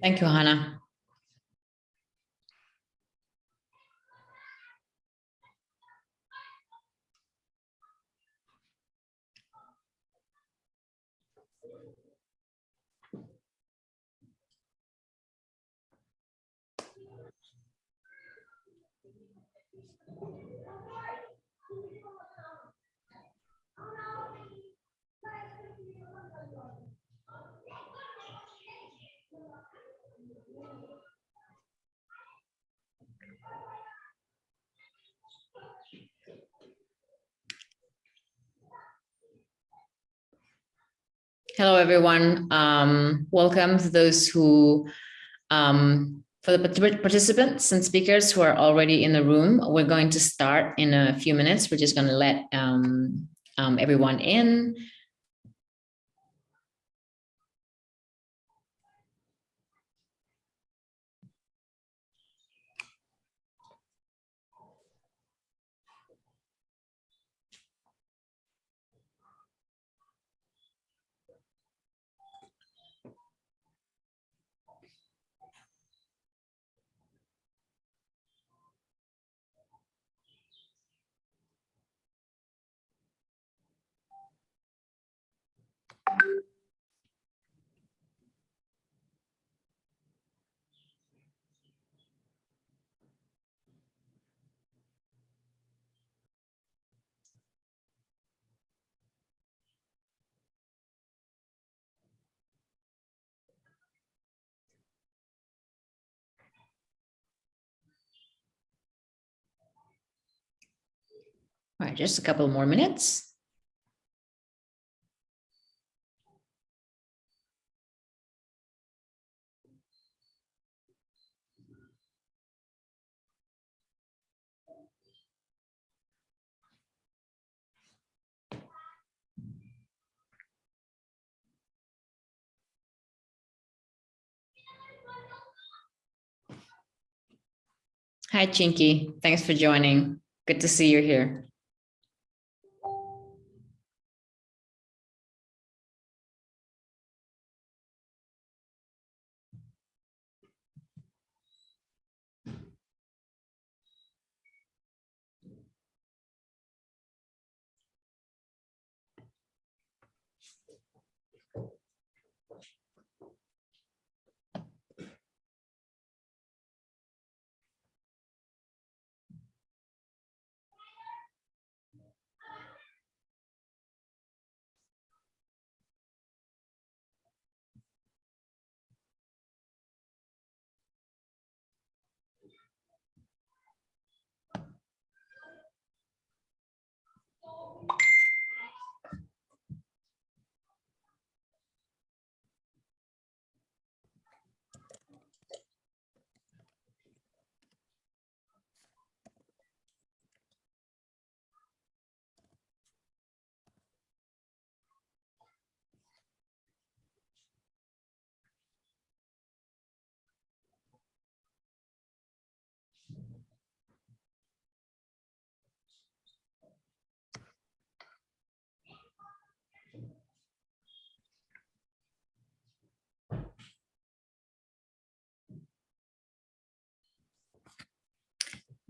Thank you, Hannah. Hello, everyone. Um, welcome to those who, um, for the participants and speakers who are already in the room, we're going to start in a few minutes. We're just going to let um, um, everyone in. All right, just a couple more minutes. Hi, Chinky. Thanks for joining. Good to see you here.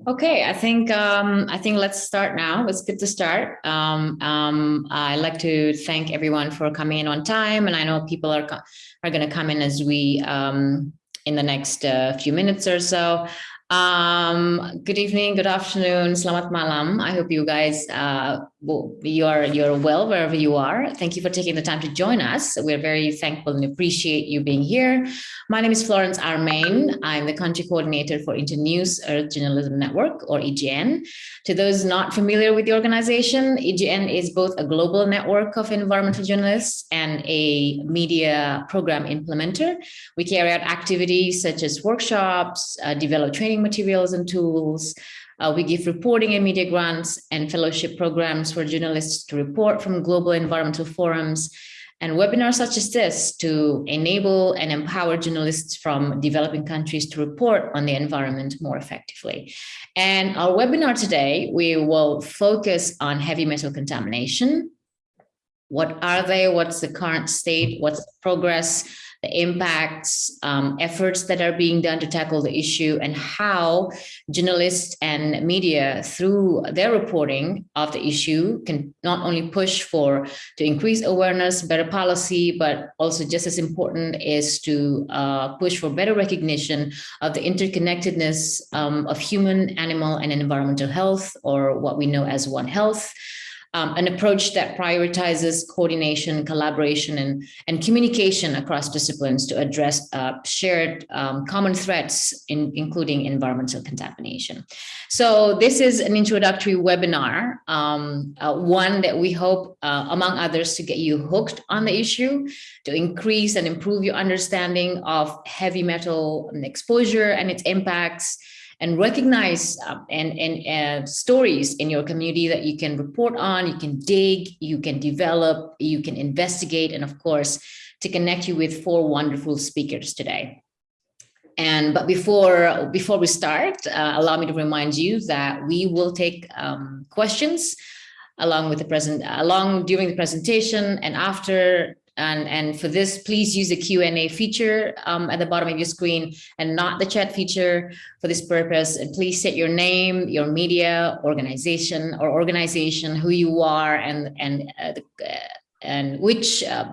Okay, I think um, I think let's start now. It's good to start. Um, um, I'd like to thank everyone for coming in on time, and I know people are are going to come in as we um, in the next uh, few minutes or so. Um, good evening, good afternoon, selamat malam. I hope you guys, uh, you are you're well wherever you are. Thank you for taking the time to join us. We're very thankful and appreciate you being here. My name is Florence Armain. I'm the country coordinator for Internews Earth Journalism Network, or EJN. To those not familiar with the organization, EJN is both a global network of environmental journalists and a media program implementer. We carry out activities such as workshops, uh, develop training materials and tools. Uh, we give reporting and media grants and fellowship programs for journalists to report from global environmental forums and webinars such as this to enable and empower journalists from developing countries to report on the environment more effectively. And our webinar today, we will focus on heavy metal contamination. What are they? What's the current state? What's the progress? The impacts, um, efforts that are being done to tackle the issue, and how journalists and media, through their reporting of the issue, can not only push for to increase awareness, better policy, but also just as important is to uh, push for better recognition of the interconnectedness um, of human, animal, and environmental health, or what we know as One Health um, an approach that prioritizes coordination, collaboration, and, and communication across disciplines to address uh, shared um, common threats, in, including environmental contamination. So this is an introductory webinar, um, uh, one that we hope, uh, among others, to get you hooked on the issue, to increase and improve your understanding of heavy metal exposure and its impacts, and recognize uh, and, and uh, stories in your community that you can report on, you can dig, you can develop, you can investigate, and of course, to connect you with four wonderful speakers today. And but before before we start, uh, allow me to remind you that we will take um, questions along with the present along during the presentation and after and, and for this, please use the Q&A feature um, at the bottom of your screen and not the chat feature for this purpose. And please set your name, your media, organization or organization, who you are, and, and, uh, uh, and which uh,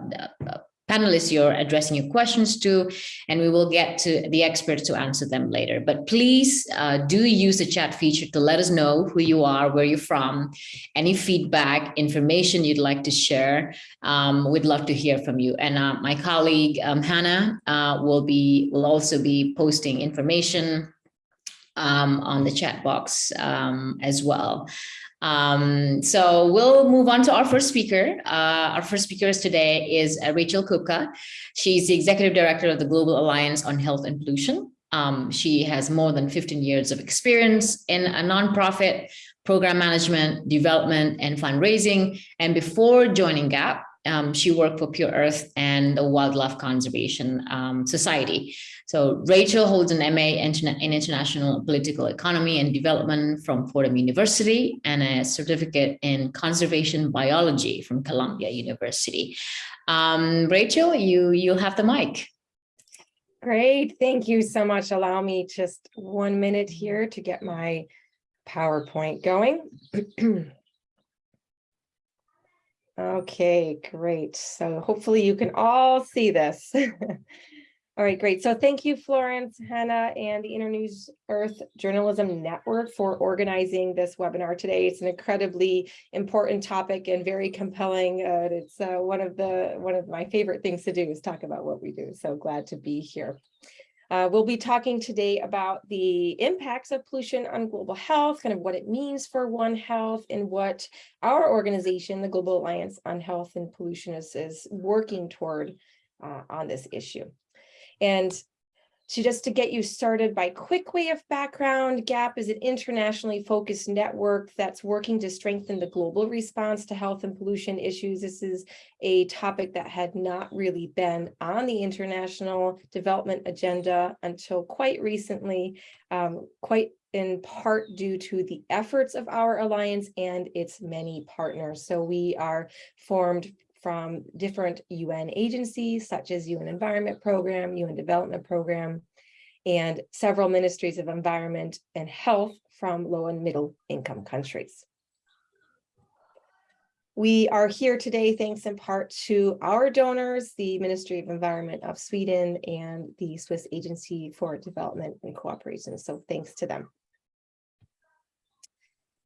panelists you're addressing your questions to, and we will get to the experts to answer them later. But please uh, do use the chat feature to let us know who you are, where you're from, any feedback, information you'd like to share. Um, we'd love to hear from you. And uh, my colleague, um, Hannah, uh, will be will also be posting information um, on the chat box um, as well. Um, so we'll move on to our first speaker. Uh, our first speaker today is uh, Rachel Kupka. She's the executive director of the Global Alliance on Health and Pollution. Um, she has more than 15 years of experience in a nonprofit program management, development, and fundraising. And before joining GAP, um, she worked for Pure Earth and the Wildlife Conservation um, Society. So Rachel holds an MA in International Political Economy and Development from Fordham University and a certificate in Conservation Biology from Columbia University. Um, Rachel, you, you'll have the mic. Great, thank you so much. Allow me just one minute here to get my PowerPoint going. Okay, great. So hopefully you can all see this. All right, great. So thank you, Florence, Hannah, and the Internews Earth Journalism Network for organizing this webinar today. It's an incredibly important topic and very compelling. Uh, it's uh, one of the one of my favorite things to do is talk about what we do. So glad to be here. Uh, we'll be talking today about the impacts of pollution on global health, kind of what it means for One Health and what our organization, the Global Alliance on Health and Pollution is, is working toward uh, on this issue. And so just to get you started by quick way of background, GAP is an internationally focused network that's working to strengthen the global response to health and pollution issues. This is a topic that had not really been on the international development agenda until quite recently, um, quite in part due to the efforts of our alliance and its many partners. So we are formed from different UN agencies such as UN Environment Program, UN Development Program, and several ministries of environment and health from low and middle income countries. We are here today thanks in part to our donors, the Ministry of Environment of Sweden and the Swiss Agency for Development and Cooperation. So thanks to them.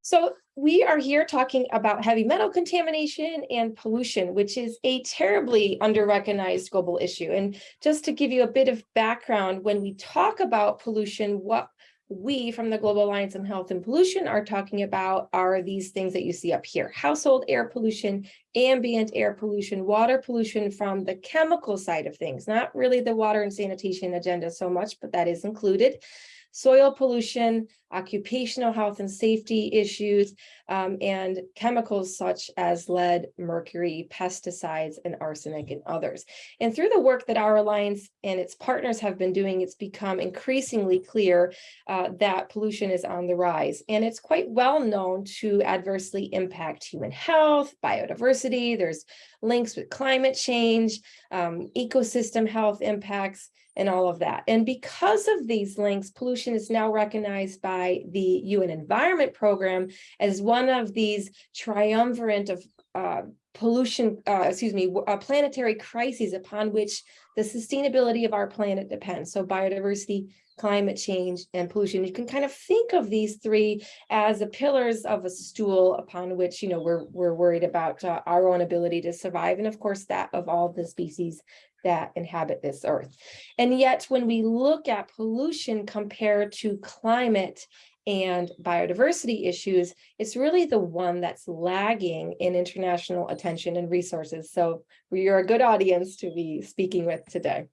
So we are here talking about heavy metal contamination and pollution, which is a terribly under-recognized global issue. And just to give you a bit of background, when we talk about pollution, what we from the Global Alliance on Health and Pollution are talking about are these things that you see up here. Household air pollution, ambient air pollution, water pollution from the chemical side of things, not really the water and sanitation agenda so much, but that is included soil pollution, occupational health and safety issues, um, and chemicals such as lead, mercury, pesticides, and arsenic and others. And through the work that our Alliance and its partners have been doing, it's become increasingly clear uh, that pollution is on the rise. And it's quite well known to adversely impact human health, biodiversity. There's links with climate change, um, ecosystem health impacts, and all of that. And because of these links, pollution is now recognized by the UN Environment Program as one of these triumvirate of uh, pollution, uh, excuse me, planetary crises upon which the sustainability of our planet depends. So biodiversity, climate change, and pollution. You can kind of think of these three as the pillars of a stool upon which, you know, we're, we're worried about uh, our own ability to survive. And of course, that of all the species that inhabit this earth. And yet when we look at pollution compared to climate and biodiversity issues, it's really the one that's lagging in international attention and resources. So are a good audience to be speaking with today.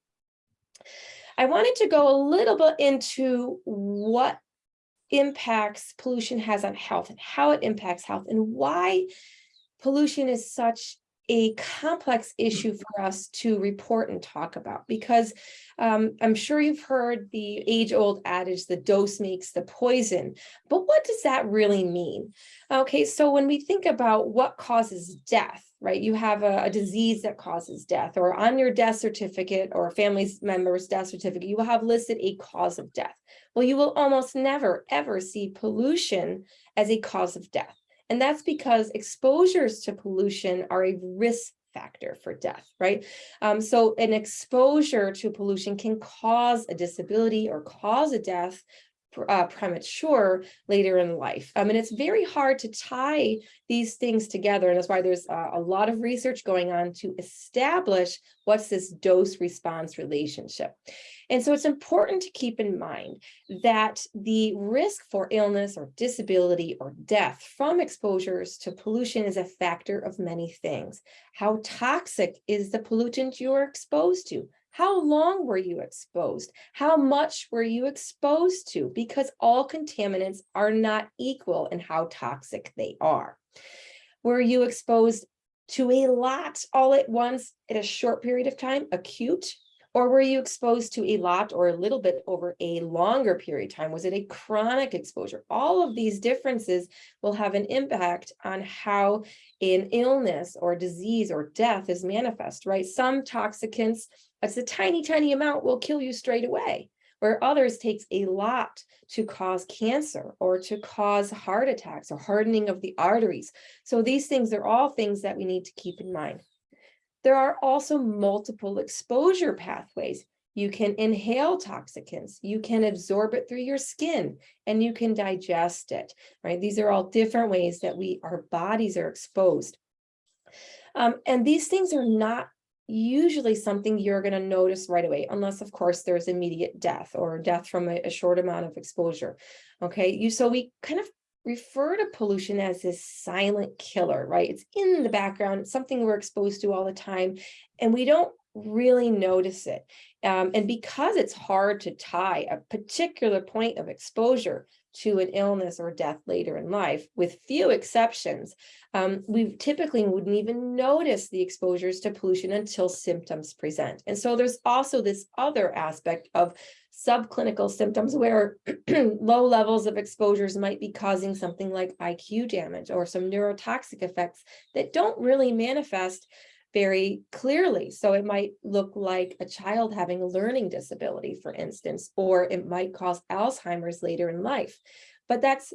I wanted to go a little bit into what impacts pollution has on health and how it impacts health and why pollution is such a complex issue for us to report and talk about because um, I'm sure you've heard the age old adage, the dose makes the poison, but what does that really mean? Okay, so when we think about what causes death, right, you have a, a disease that causes death or on your death certificate or a family member's death certificate, you will have listed a cause of death. Well, you will almost never ever see pollution as a cause of death. And that's because exposures to pollution are a risk factor for death, right? Um, so an exposure to pollution can cause a disability or cause a death uh, premature later in life. I mean, it's very hard to tie these things together. And that's why there's uh, a lot of research going on to establish what's this dose response relationship. And so it's important to keep in mind that the risk for illness or disability or death from exposures to pollution is a factor of many things. How toxic is the pollutant you're exposed to? How long were you exposed? How much were you exposed to? Because all contaminants are not equal in how toxic they are. Were you exposed to a lot all at once at a short period of time, acute? Or were you exposed to a lot or a little bit over a longer period of time? Was it a chronic exposure? All of these differences will have an impact on how an illness or disease or death is manifest, right? Some toxicants, it's a tiny, tiny amount will kill you straight away, where others takes a lot to cause cancer or to cause heart attacks or hardening of the arteries. So these things are all things that we need to keep in mind. There are also multiple exposure pathways. You can inhale toxicants, you can absorb it through your skin, and you can digest it, right? These are all different ways that we, our bodies are exposed. Um, and these things are not usually something you're going to notice right away, unless of course there's immediate death or death from a, a short amount of exposure. Okay, you so we kind of refer to pollution as this silent killer, right? It's in the background, it's something we're exposed to all the time, and we don't really notice it. Um, and because it's hard to tie a particular point of exposure to an illness or death later in life, with few exceptions, um, we typically wouldn't even notice the exposures to pollution until symptoms present. And so there's also this other aspect of subclinical symptoms where low levels of exposures might be causing something like IQ damage or some neurotoxic effects that don't really manifest very clearly. So it might look like a child having a learning disability, for instance, or it might cause Alzheimer's later in life. But that's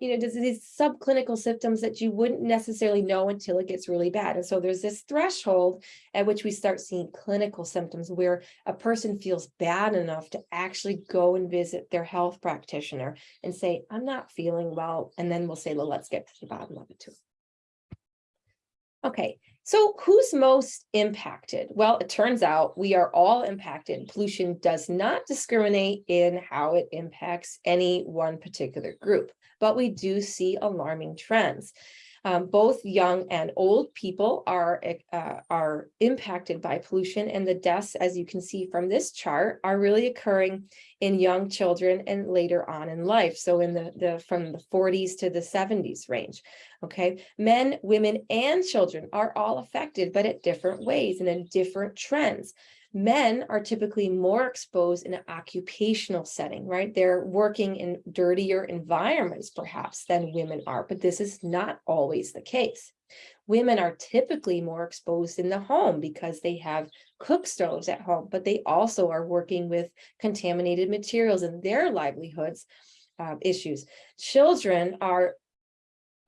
you know, these subclinical symptoms that you wouldn't necessarily know until it gets really bad. And so there's this threshold at which we start seeing clinical symptoms where a person feels bad enough to actually go and visit their health practitioner and say, I'm not feeling well. And then we'll say, well, let's get to the bottom of it too. Okay, so who's most impacted? Well, it turns out we are all impacted. Pollution does not discriminate in how it impacts any one particular group but we do see alarming trends. Um, both young and old people are, uh, are impacted by pollution and the deaths, as you can see from this chart, are really occurring in young children and later on in life. So in the, the from the 40s to the 70s range. Okay, men, women, and children are all affected, but at different ways and in different trends. Men are typically more exposed in an occupational setting, right? They're working in dirtier environments perhaps than women are, but this is not always the case. Women are typically more exposed in the home because they have cook stoves at home, but they also are working with contaminated materials in their livelihoods uh, issues. Children are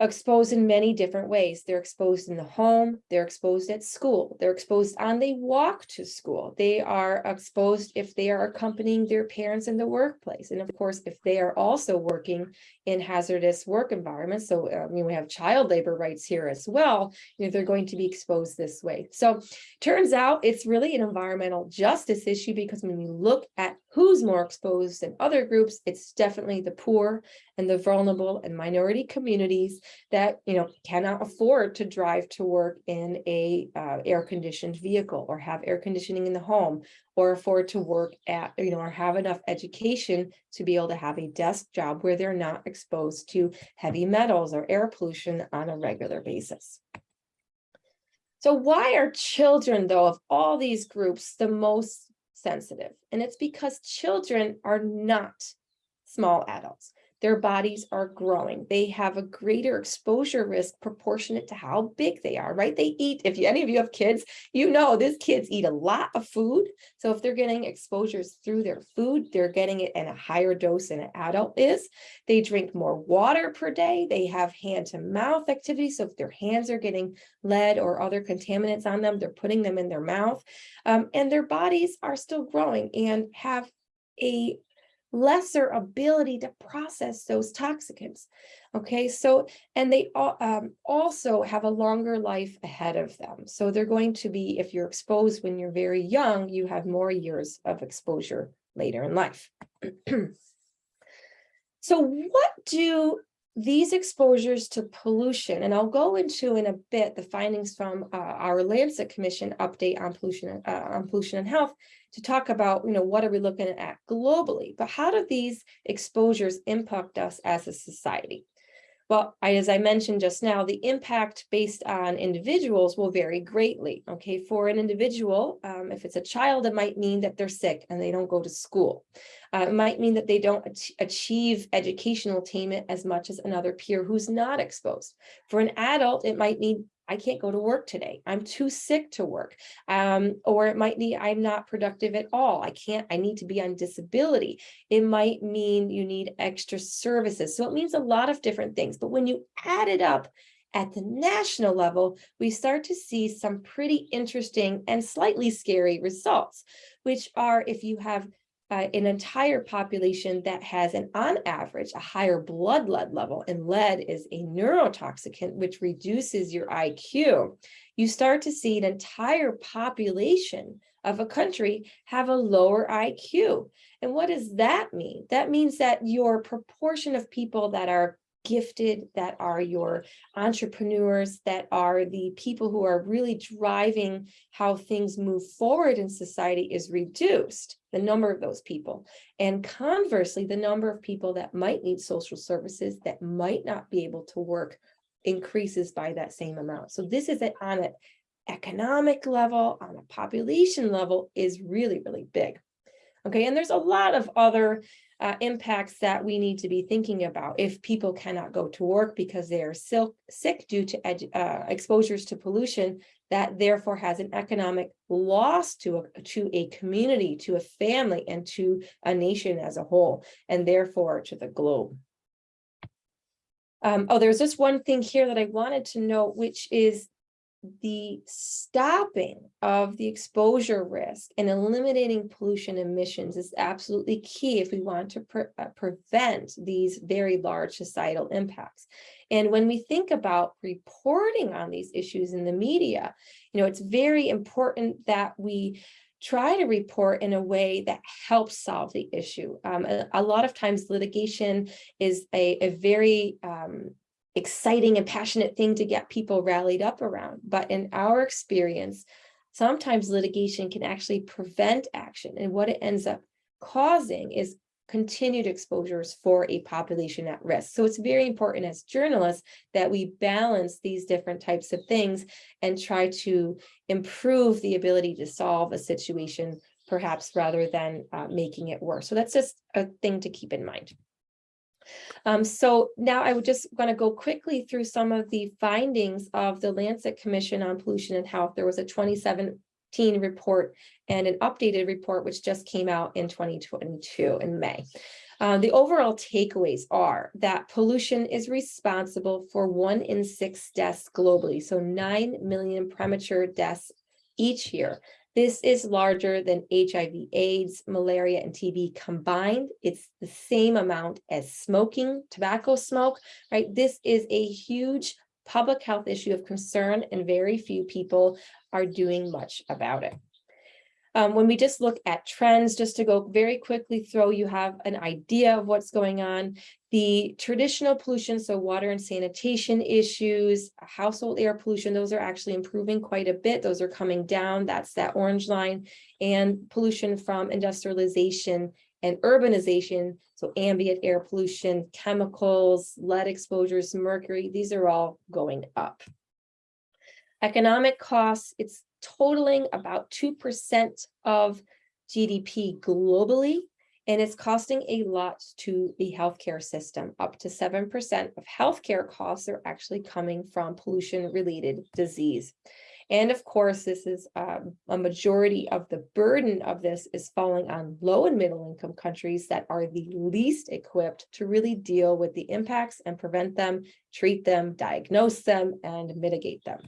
exposed in many different ways. They're exposed in the home, they're exposed at school, they're exposed on they walk to school. They are exposed if they are accompanying their parents in the workplace. And of course, if they are also working in hazardous work environments, so I mean, we have child labor rights here as well, you know, they're going to be exposed this way. So turns out it's really an environmental justice issue because when you look at who's more exposed than other groups, it's definitely the poor and the vulnerable and minority communities that, you know, cannot afford to drive to work in a uh, air conditioned vehicle or have air conditioning in the home or afford to work at, you know, or have enough education to be able to have a desk job where they're not exposed to heavy metals or air pollution on a regular basis. So why are children, though, of all these groups, the most sensitive? And it's because children are not small adults their bodies are growing. They have a greater exposure risk proportionate to how big they are, right? They eat, if you, any of you have kids, you know these kids eat a lot of food. So if they're getting exposures through their food, they're getting it in a higher dose than an adult is. They drink more water per day. They have hand to mouth activity. So if their hands are getting lead or other contaminants on them, they're putting them in their mouth. Um, and their bodies are still growing and have a lesser ability to process those toxicants. Okay, so, and they um, also have a longer life ahead of them. So they're going to be, if you're exposed when you're very young, you have more years of exposure later in life. so what do these exposures to pollution, and I'll go into in a bit the findings from uh, our Lancet Commission update on pollution, uh, on pollution and health, to talk about, you know, what are we looking at globally, but how do these exposures impact us as a society? Well, I, as I mentioned just now, the impact based on individuals will vary greatly. Okay, for an individual, um, if it's a child, it might mean that they're sick and they don't go to school. Uh, it might mean that they don't achieve educational attainment as much as another peer who's not exposed. For an adult, it might mean I can't go to work today. I'm too sick to work. Um, or it might be I'm not productive at all. I can't, I need to be on disability. It might mean you need extra services. So it means a lot of different things. But when you add it up at the national level, we start to see some pretty interesting and slightly scary results, which are if you have uh, an entire population that has an on average a higher blood lead level and lead is a neurotoxicant which reduces your IQ you start to see an entire population of a country have a lower IQ and what does that mean? That means that your proportion of people that are gifted, that are your entrepreneurs, that are the people who are really driving how things move forward in society is reduced, the number of those people. And conversely, the number of people that might need social services that might not be able to work increases by that same amount. So this is it on an economic level, on a population level is really, really big. Okay, and there's a lot of other uh, impacts that we need to be thinking about if people cannot go to work because they are sick due to uh, exposures to pollution that therefore has an economic loss to a, to a community, to a family, and to a nation as a whole, and therefore to the globe. Um, oh, there's just one thing here that I wanted to note, which is the stopping of the exposure risk and eliminating pollution emissions is absolutely key if we want to pre uh, prevent these very large societal impacts. And when we think about reporting on these issues in the media, you know, it's very important that we try to report in a way that helps solve the issue. Um, a, a, lot of times litigation is a, a very um, exciting and passionate thing to get people rallied up around. But in our experience, sometimes litigation can actually prevent action. And what it ends up causing is continued exposures for a population at risk. So it's very important as journalists that we balance these different types of things and try to improve the ability to solve a situation perhaps rather than uh, making it worse. So that's just a thing to keep in mind. Um, so now I would just want to go quickly through some of the findings of the Lancet Commission on Pollution and Health. There was a 2017 report and an updated report which just came out in 2022 in May. Uh, the overall takeaways are that pollution is responsible for one in six deaths globally, so 9 million premature deaths each year. This is larger than HIV, AIDS, malaria, and TB combined. It's the same amount as smoking, tobacco smoke, right? This is a huge public health issue of concern and very few people are doing much about it. Um, when we just look at trends, just to go very quickly through, you have an idea of what's going on. The traditional pollution, so water and sanitation issues, household air pollution, those are actually improving quite a bit. Those are coming down. That's that orange line. And pollution from industrialization and urbanization, so ambient air pollution, chemicals, lead exposures, mercury, these are all going up. Economic costs, it's totaling about 2% of GDP globally, and it's costing a lot to the healthcare system. Up to 7% of healthcare costs are actually coming from pollution-related disease. And of course, this is um, a majority of the burden of this is falling on low and middle income countries that are the least equipped to really deal with the impacts and prevent them, treat them, diagnose them, and mitigate them.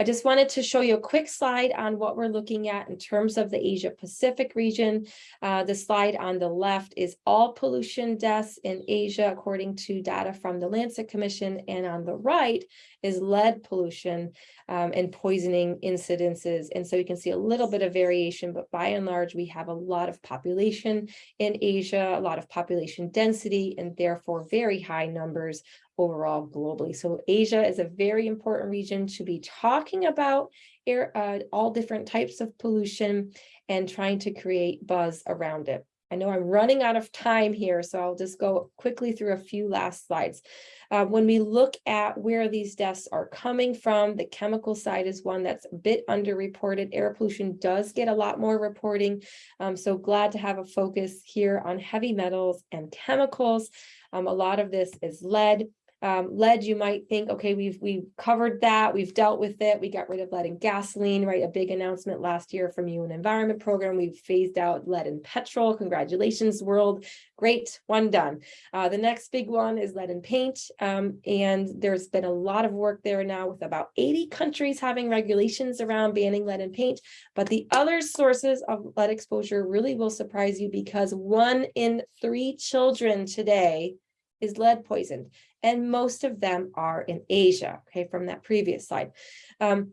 I just wanted to show you a quick slide on what we're looking at in terms of the Asia Pacific region. Uh, the slide on the left is all pollution deaths in Asia, according to data from the Lancet Commission. And on the right is lead pollution um, and poisoning incidences. And so you can see a little bit of variation, but by and large, we have a lot of population in Asia, a lot of population density, and therefore very high numbers overall globally. So Asia is a very important region to be talking about air, uh, all different types of pollution and trying to create buzz around it. I know I'm running out of time here, so I'll just go quickly through a few last slides. Uh, when we look at where these deaths are coming from, the chemical side is one that's a bit underreported. Air pollution does get a lot more reporting. Um, so glad to have a focus here on heavy metals and chemicals. Um, a lot of this is lead. Um, lead, you might think, okay, we've we've covered that, we've dealt with it, we got rid of lead in gasoline, right? A big announcement last year from UN Environment Program. We've phased out lead in petrol. Congratulations, world. Great, one done. Uh, the next big one is lead in paint. Um, and there's been a lot of work there now with about 80 countries having regulations around banning lead in paint. But the other sources of lead exposure really will surprise you because one in three children today is lead poisoned and most of them are in Asia, okay, from that previous slide. Um,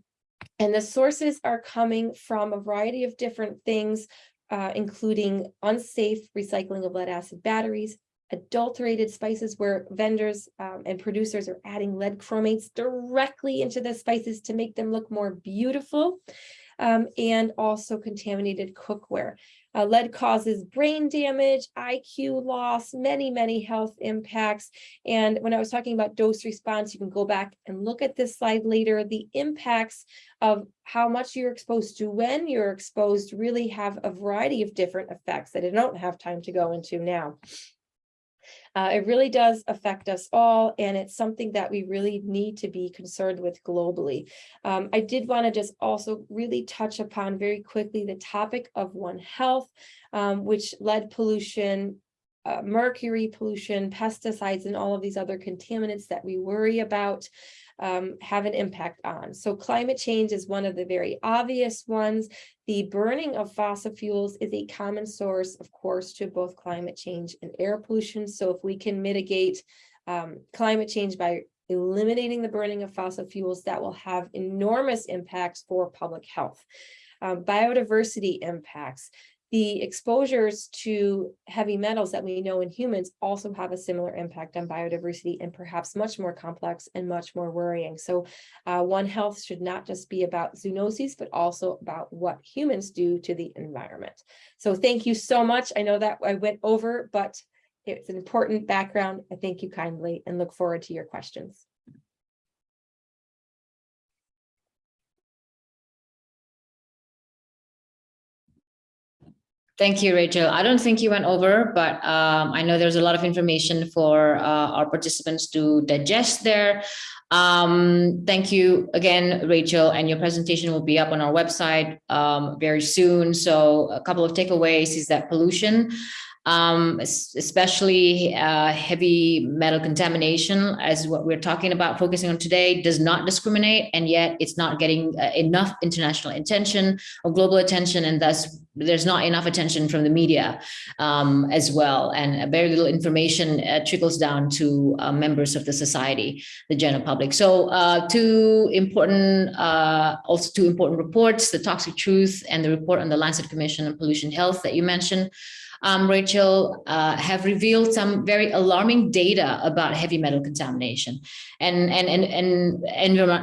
and the sources are coming from a variety of different things, uh, including unsafe recycling of lead acid batteries, adulterated spices where vendors um, and producers are adding lead chromates directly into the spices to make them look more beautiful, um, and also contaminated cookware. Uh, lead causes brain damage, IQ loss, many, many health impacts. And when I was talking about dose response, you can go back and look at this slide later. The impacts of how much you're exposed to when you're exposed really have a variety of different effects that I don't have time to go into now. Uh, it really does affect us all, and it's something that we really need to be concerned with globally. Um, I did want to just also really touch upon very quickly the topic of One Health, um, which lead pollution, uh, mercury pollution, pesticides, and all of these other contaminants that we worry about um, have an impact on. So climate change is one of the very obvious ones. The burning of fossil fuels is a common source, of course, to both climate change and air pollution. So if we can mitigate um, climate change by eliminating the burning of fossil fuels, that will have enormous impacts for public health. Um, biodiversity impacts. The exposures to heavy metals that we know in humans also have a similar impact on biodiversity and perhaps much more complex and much more worrying. So uh, One Health should not just be about zoonoses, but also about what humans do to the environment. So thank you so much. I know that I went over, but it's an important background. I thank you kindly and look forward to your questions. Thank you, Rachel. I don't think you went over, but um, I know there's a lot of information for uh, our participants to digest there. Um, thank you again, Rachel, and your presentation will be up on our website um, very soon. So a couple of takeaways is that pollution um, especially uh, heavy metal contamination as what we're talking about focusing on today does not discriminate and yet it's not getting uh, enough international attention or global attention and thus there's not enough attention from the media um, as well. And very little information uh, trickles down to uh, members of the society the general public. So uh, two important uh, also two important reports the toxic truth and the report on the Lancet Commission on Pollution Health that you mentioned um, Rachel, uh, have revealed some very alarming data about heavy metal contamination. And, and, and, and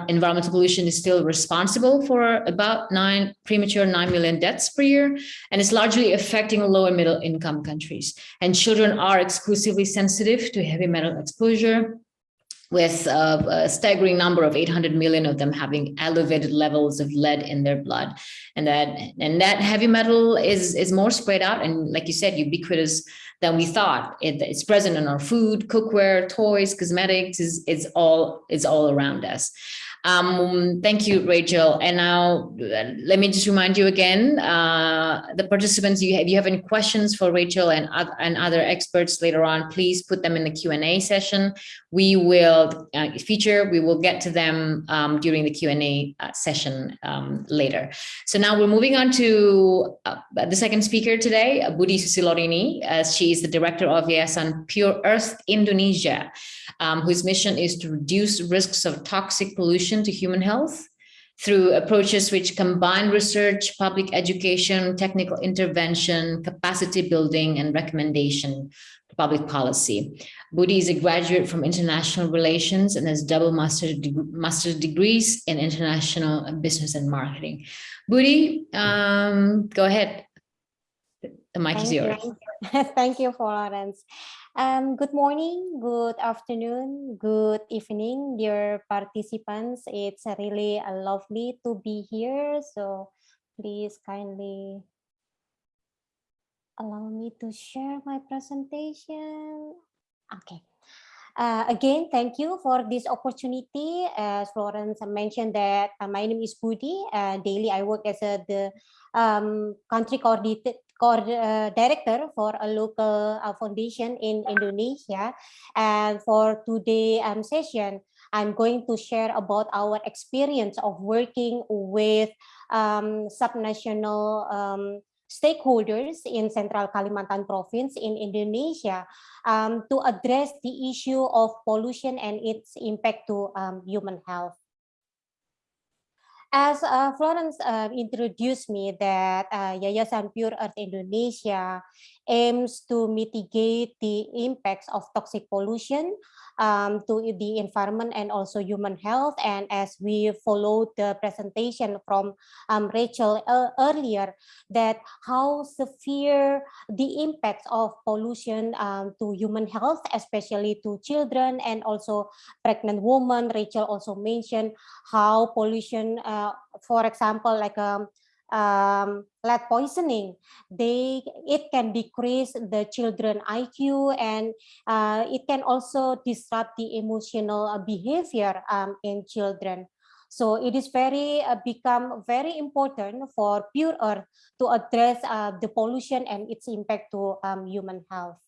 environmental pollution is still responsible for about nine premature 9 million deaths per year, and it's largely affecting low and middle income countries. And children are exclusively sensitive to heavy metal exposure with a, a, staggering number of 800 million of them having elevated levels of lead in their blood. And that and that heavy metal is, is more spread out and like you said, ubiquitous than we thought. It, it's present in our food, cookware, toys, cosmetics, is it's all, it's all around us. Um, thank you, Rachel. And now let me just remind you again, uh, the participants, you have, you have any questions for Rachel and, and other experts later on, please put them in the Q&A session. We will uh, feature, we will get to them um, during the Q&A uh, session um, later. So now we're moving on to uh, the second speaker today, Budi Susilorini. as she is the director of Yayasan Pure Earth Indonesia um, whose mission is to reduce risks of toxic pollution to human health through approaches which combine research, public education, technical intervention, capacity building, and recommendation to public policy. Budi is a graduate from international relations and has double master de master's degrees in international business and marketing. Budi, um, go ahead. The mic Thank is yours. You. Thank you, Florence. Um, good morning, good afternoon, good evening, dear participants. It's really uh, lovely to be here. So please kindly allow me to share my presentation. Okay. Uh, again, thank you for this opportunity. As Florence mentioned that uh, my name is Budi. Uh, daily, I work as a, the um, country coordinated uh, director for a local uh, foundation in Indonesia. And for today's um, session, I'm going to share about our experience of working with um, subnational um, stakeholders in Central Kalimantan province in Indonesia um, to address the issue of pollution and its impact to um, human health. As uh, Florence uh, introduced me that uh, Yayasan Pure Earth Indonesia aims to mitigate the impacts of toxic pollution um, to the environment and also human health. And as we followed the presentation from um, Rachel uh, earlier, that how severe the impacts of pollution um, to human health, especially to children and also pregnant women. Rachel also mentioned how pollution, uh, for example, like um, um, lead poisoning, they it can decrease the children IQ and uh, it can also disrupt the emotional uh, behavior um, in children. So it is very uh, become very important for Pure Earth to address uh, the pollution and its impact to um, human health.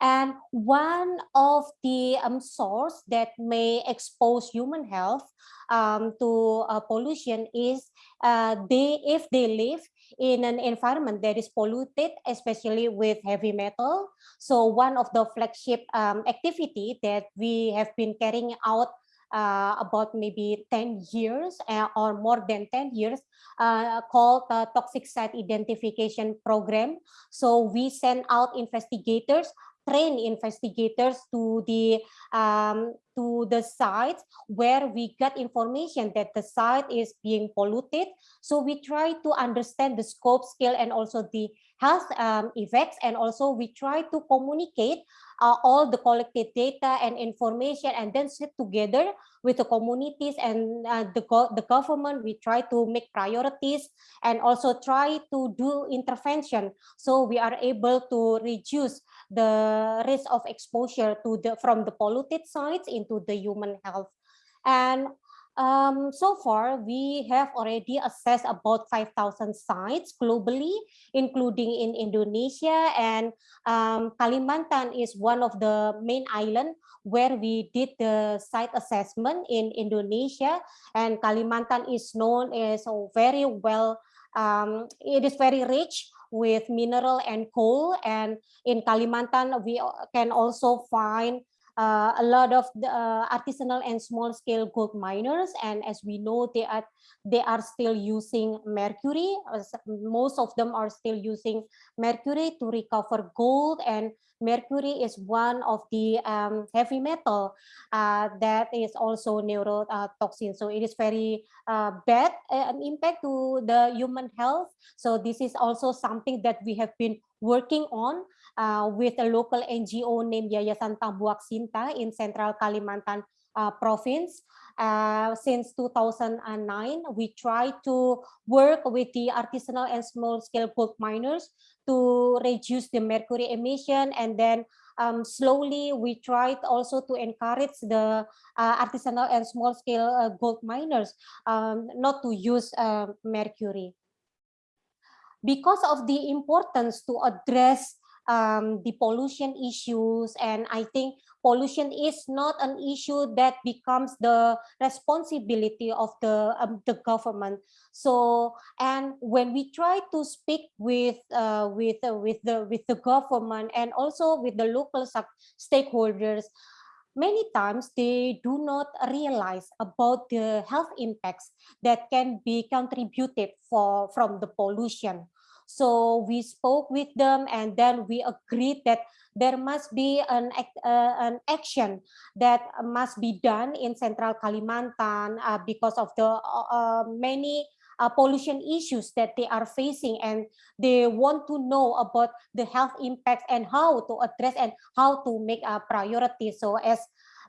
And one of the um, source that may expose human health um, to uh, pollution is uh, they if they live in an environment that is polluted, especially with heavy metal. So one of the flagship um, activity that we have been carrying out uh, about maybe 10 years uh, or more than 10 years uh, called the Toxic Site Identification Program. So we send out investigators train investigators to the um, to the sites where we get information that the site is being polluted. So we try to understand the scope, scale, and also the health um, effects. And also we try to communicate uh, all the collected data and information and then sit together with the communities and uh, the, go the government. We try to make priorities and also try to do intervention. So we are able to reduce the risk of exposure to the from the polluted sites into the human health. And um, so far, we have already assessed about 5,000 sites globally, including in Indonesia. And um, Kalimantan is one of the main island where we did the site assessment in Indonesia. And Kalimantan is known as very well, um, it is very rich with mineral and coal. And in Kalimantan we can also find uh, a lot of the, uh, artisanal and small scale gold miners. And as we know they are they are still using mercury. Most of them are still using mercury to recover gold. And mercury is one of the um, heavy metal uh, that is also neurotoxin so it is very uh, bad uh, an impact to the human health. So this is also something that we have been working on uh, with a local NGO named Yayasan Tambuhak Sinta in Central Kalimantan uh, province. Uh, since 2009, we try to work with the artisanal and small-scale gold miners to reduce the mercury emission and then um, slowly we tried also to encourage the uh, artisanal and small-scale uh, gold miners um, not to use uh, mercury. Because of the importance to address um, the pollution issues. And I think pollution is not an issue that becomes the responsibility of the, um, the government. So, and when we try to speak with, uh, with, uh, with, the, with the government and also with the local stakeholders, many times they do not realize about the health impacts that can be contributed for from the pollution so we spoke with them and then we agreed that there must be an, uh, an action that must be done in Central Kalimantan uh, because of the uh, uh, many uh, pollution issues that they are facing and they want to know about the health impacts and how to address and how to make a priority. So as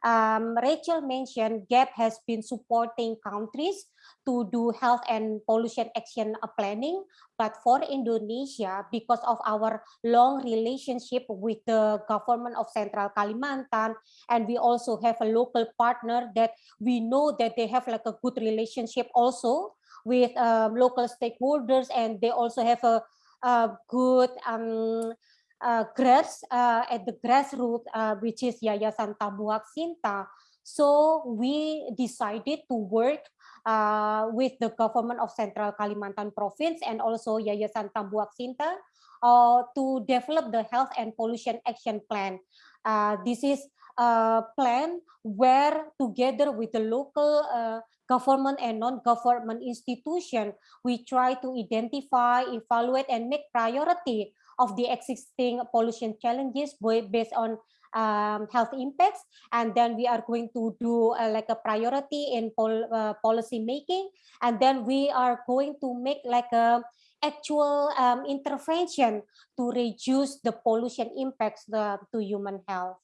um, Rachel mentioned, GAP has been supporting countries to do health and pollution action planning. But for Indonesia, because of our long relationship with the government of Central Kalimantan, and we also have a local partner that we know that they have like a good relationship also with um, local stakeholders, and they also have a, a good um, uh, grass uh, at the grassroots, uh, which is Yayasan Tambuhak Sinta. So we decided to work uh, with the government of Central Kalimantan Province and also Yayasan Tambuhak Sinta uh, to develop the health and pollution action plan. Uh, this is a plan where together with the local uh, government and non-government institution, we try to identify, evaluate, and make priority of the existing pollution challenges based on um, health impacts and then we are going to do uh, like a priority in pol uh, policy making and then we are going to make like a actual um, intervention to reduce the pollution impacts the, to human health.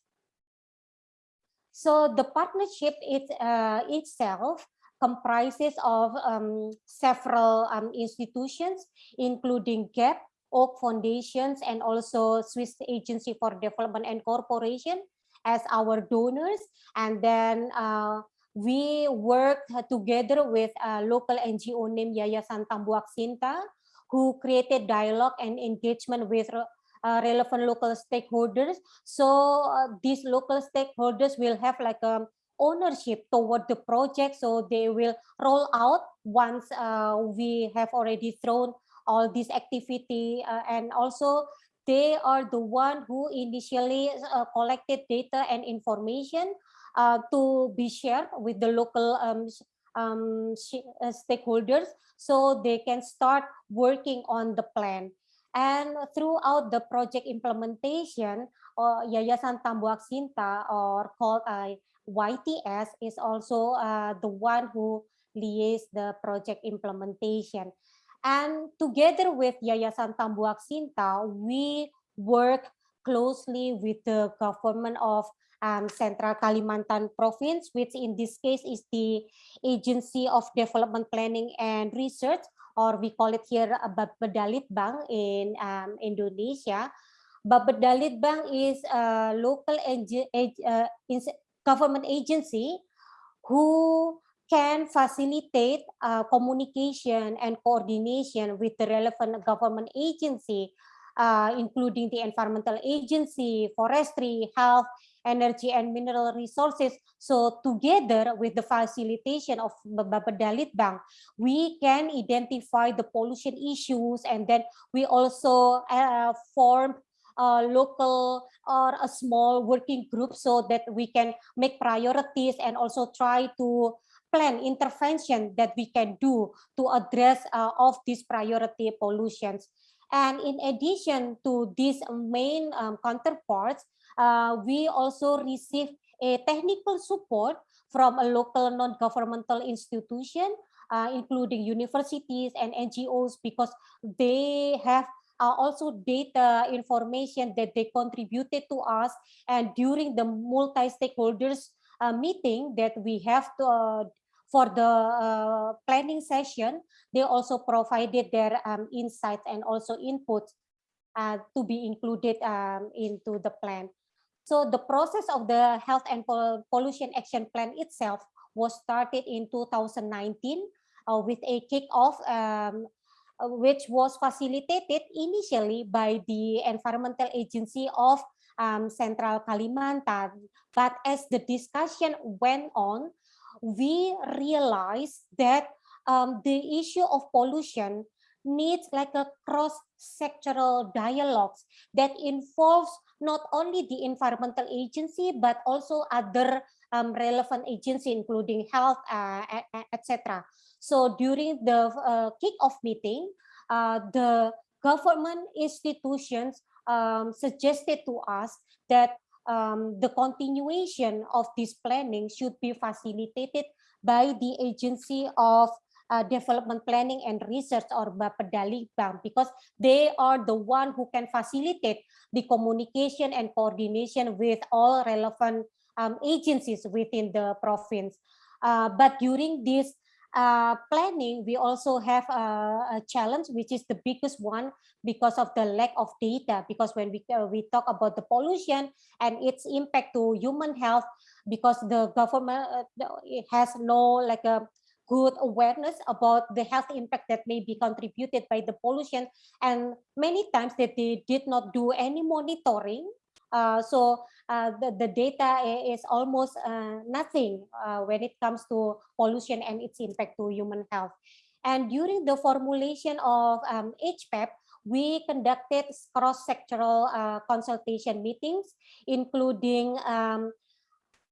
So the partnership it, uh, itself comprises of um, several um, institutions, including GAP, Oak Foundations and also Swiss Agency for Development and Cooperation as our donors. And then uh, we work together with a local NGO named Yayasan Tambuhak Sinta, who created dialogue and engagement with uh, relevant local stakeholders. So uh, these local stakeholders will have like a ownership toward the project. So they will roll out once uh, we have already thrown all this activity uh, and also they are the one who initially uh, collected data and information uh, to be shared with the local um, um, stakeholders so they can start working on the plan. And throughout the project implementation, uh, Yayasan Tambuhak Sinta or called uh, YTS is also uh, the one who liaise the project implementation. And together with Yayasan Tambuhak Sinta, we work closely with the government of um, Central Kalimantan Province, which in this case is the Agency of Development Planning and Research, or we call it here uh, Bappedalitbang in um, Indonesia. Bappedalitbang is a local ag- ag- uh, government agency who can facilitate uh, communication and coordination with the relevant government agency, uh, including the environmental agency, forestry, health, energy and mineral resources. So together with the facilitation of Bappedalitbang, we can identify the pollution issues and then we also uh, form a local or a small working group so that we can make priorities and also try to plan intervention that we can do to address uh, of these priority pollutions. And in addition to these main um, counterparts, uh, we also receive a technical support from a local non-governmental institution, uh, including universities and NGOs, because they have uh, also data information that they contributed to us. And during the multi-stakeholders uh, meeting that we have to, uh, for the uh, planning session, they also provided their um, insights and also inputs uh, to be included um, into the plan. So the process of the health and pollution action plan itself was started in 2019 uh, with a kickoff um, which was facilitated initially by the environmental agency of um, Central Kalimantan. But as the discussion went on, we realize that um, the issue of pollution needs like a cross-sectoral dialogues that involves not only the environmental agency but also other um, relevant agency including health uh, etc so during the uh, kick-off meeting uh, the government institutions um, suggested to us that um, the continuation of this planning should be facilitated by the agency of uh, development planning and research or Bappedalitbang because they are the one who can facilitate the communication and coordination with all relevant um, agencies within the province. Uh, but during this uh, planning, we also have a, a, challenge, which is the biggest one because of the lack of data. Because when we, uh, we talk about the pollution and its impact to human health, because the government uh, has no like a good awareness about the health impact that may be contributed by the pollution and many times that they did not do any monitoring so uh, the, the data is almost uh, nothing uh, when it comes to pollution and its impact to human health. And during the formulation of um, HPAP, we conducted cross-sectoral uh, consultation meetings, including um,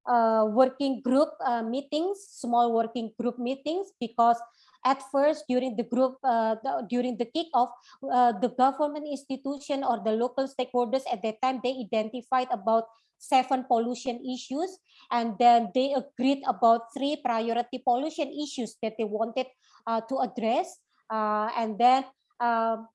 uh, working group uh, meetings, small working group meetings, because at first during the group, uh, the, during the kickoff, uh, the government institution or the local stakeholders at that time, they identified about seven pollution issues, and then they agreed about three priority pollution issues that they wanted uh, to address. Uh, and then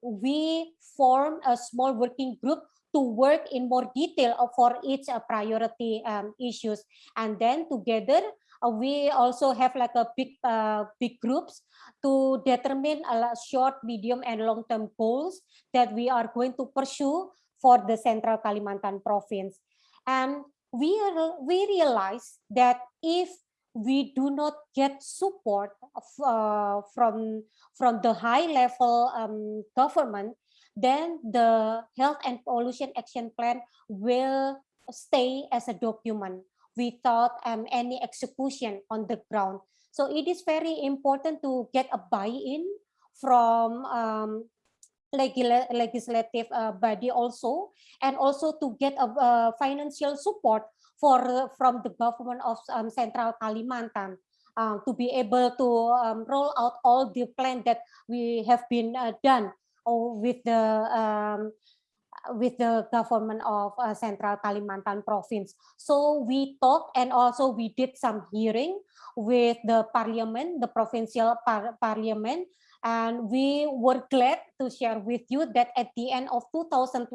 we formed a small working group to work in more detail for each uh, priority um, issues and then together uh, we also have like a big uh, big groups to determine a short medium and long term goals that we are going to pursue for the central kalimantan province. And we are we realize that if we do not get support uh, from from the high level um, government then the health and pollution action plan will stay as a document without um, any execution on the ground. So it is very important to get a buy-in from um, legislative uh, body also, and also to get a uh, financial support for from the government of um, Central Kalimantan uh, to be able to um, roll out all the plan that we have been uh, done or with the um, with the government of uh, Central Kalimantan province. So we talked and also we did some hearing with the parliament, the provincial par parliament, and we were glad to share with you that at the end of 2021,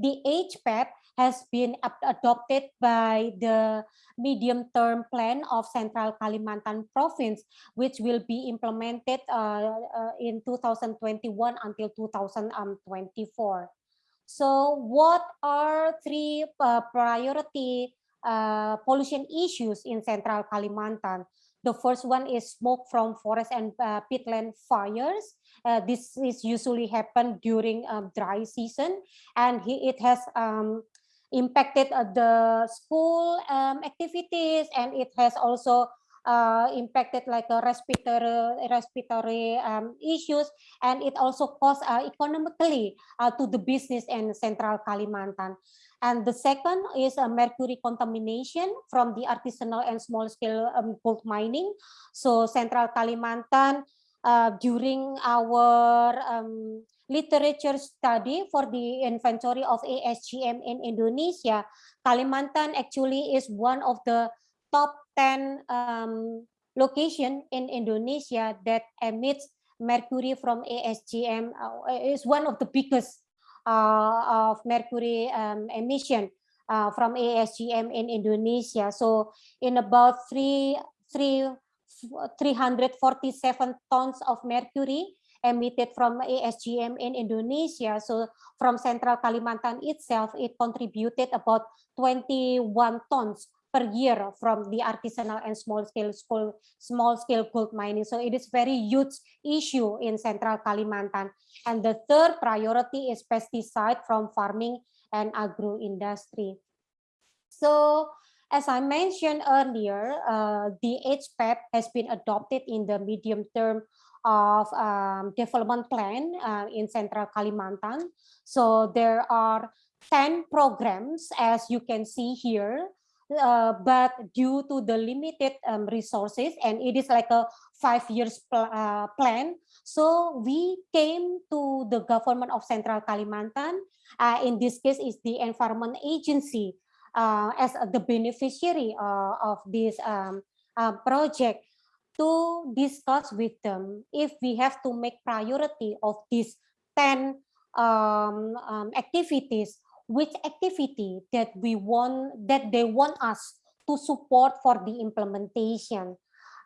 the HPAP has been adopted by the medium-term plan of Central Kalimantan province, which will be implemented uh, uh, in 2021 until 2024. So what are three uh, priority uh, pollution issues in Central Kalimantan? The first one is smoke from forest and uh, peatland fires. Uh, this is usually happen during um, dry season, and he, it has um, impacted uh, the school um, activities, and it has also uh, impacted like a respiratory respiratory um, issues, and it also cost uh, economically uh, to the business in Central Kalimantan. And the second is a mercury contamination from the artisanal and small scale um, gold mining. So Central Kalimantan uh, during our um, literature study for the inventory of ASGM in Indonesia, Kalimantan actually is one of the top 10 um, location in Indonesia that emits mercury from ASGM uh, is one of the biggest uh, of mercury um, emission uh, from ASGM in Indonesia. So in about three, three, 347 tons of mercury emitted from ASGM in Indonesia. So from Central Kalimantan itself, it contributed about 21 tons per year from the artisanal and small scale school, small scale gold mining. So it is very huge issue in Central Kalimantan. And the third priority is pesticide from farming and agro industry. So as I mentioned earlier, uh, the HPAP has been adopted in the medium term of um, development plan uh, in Central Kalimantan. So there are 10 programs, as you can see here, uh, but due to the limited um, resources and it is like a five years pl uh, plan so we came to the government of central kalimantan. Uh, in this case is the environment agency uh, as the beneficiary uh, of this um, uh, project to discuss with them if we have to make priority of these 10 um, um, activities which activity that we want that they want us to support for the implementation.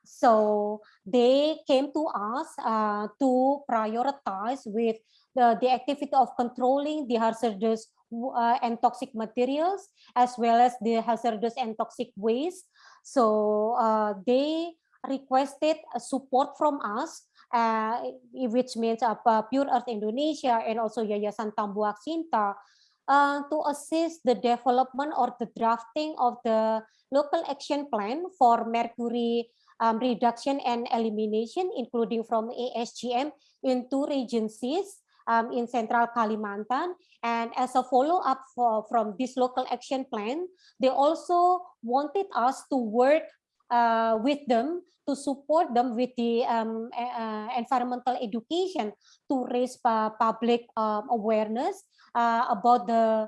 So they came to us uh, to prioritize with the, the activity of controlling the hazardous uh, and toxic materials as well as the hazardous and toxic waste. So uh, they requested support from us uh, which means uh, Pure Earth Indonesia and also Yayasan Tambuhak Sinta uh, to assist the development or the drafting of the local action plan for mercury um, reduction and elimination, including from ASGM in two regencies um, in Central Kalimantan. And as a follow-up from this local action plan, they also wanted us to work uh, with them to support them with the um, uh, environmental education to raise public um, awareness uh, about the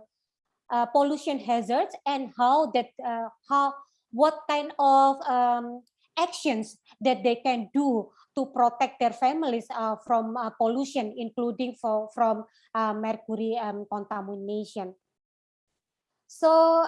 uh, pollution hazards and how that uh, how what kind of um, actions that they can do to protect their families uh, from pollution, including for, from mercury um, contamination. So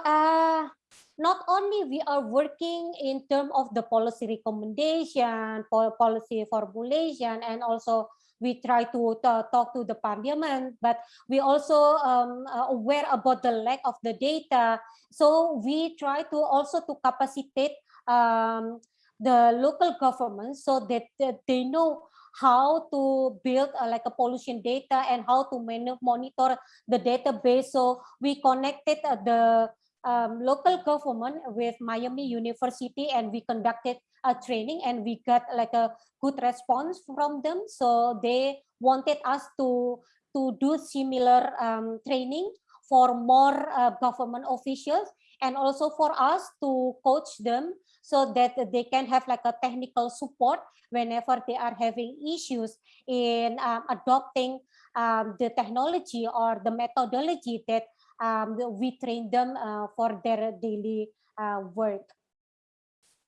not only we are working in terms of the policy recommendation, policy formulation, and also we try to talk to the parliament, but we also um, aware about the lack of the data. So we try to also to capacitate um, the local government so that, that they know how to build uh, like a pollution data and how to monitor the database. So we connected uh, the um, local government with Miami University and we conducted a training and we got like a good response from them. So they wanted us to, to do similar um, training for more uh, government officials and also for us to coach them so that they can have like a technical support whenever they are having issues in um, adopting um, the technology or the methodology that um, we train them uh, for their daily uh, work.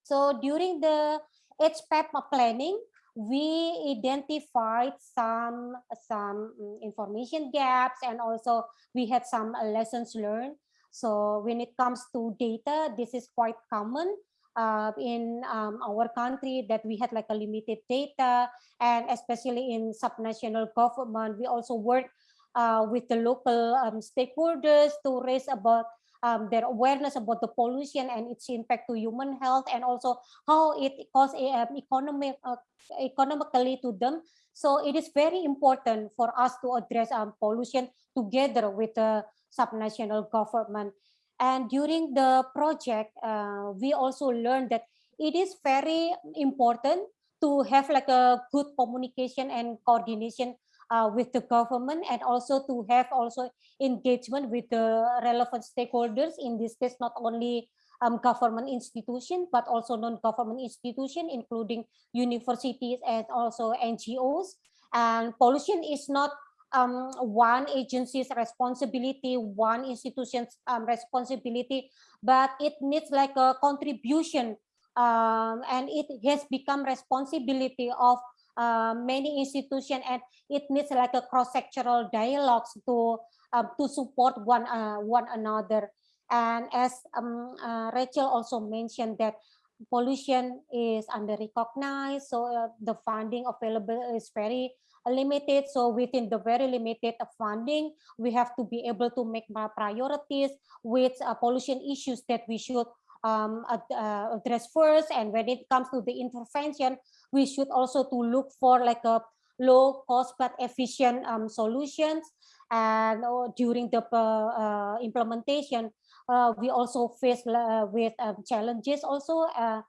So during the HPAP planning, we identified some some mm, information gaps and also we had some lessons learned so when it comes to data this is quite common uh, in um, our country that we had like a limited data. And especially in subnational government we also work uh, with the local um, stakeholders to raise about um, their awareness about the pollution and its impact to human health and also how it costs um, economic uh, economically to them. So it is very important for us to address um, pollution together with the subnational government. And during the project uh, we also learned that it is very important to have like a good communication and coordination uh, with the government and also to have also engagement with the relevant stakeholders in this case not only um, government institution but also non-government institution including universities and also NGOs and pollution is not um, one agency's responsibility, one institution's um, responsibility, but it needs like a contribution um, and it has become responsibility of uh, many institutions and it needs like a cross-sectoral dialogues to uh, to support one uh, one another. And as um, uh, Rachel also mentioned that pollution is under recognized so uh, the funding available is very limited so within the very limited funding we have to be able to make priorities with uh, pollution issues that we should um, uh, address first. And when it comes to the intervention, we should also to look for like a low cost but efficient um, solutions. And uh, during the uh, implementation, uh, we also face uh, with um, challenges also uh,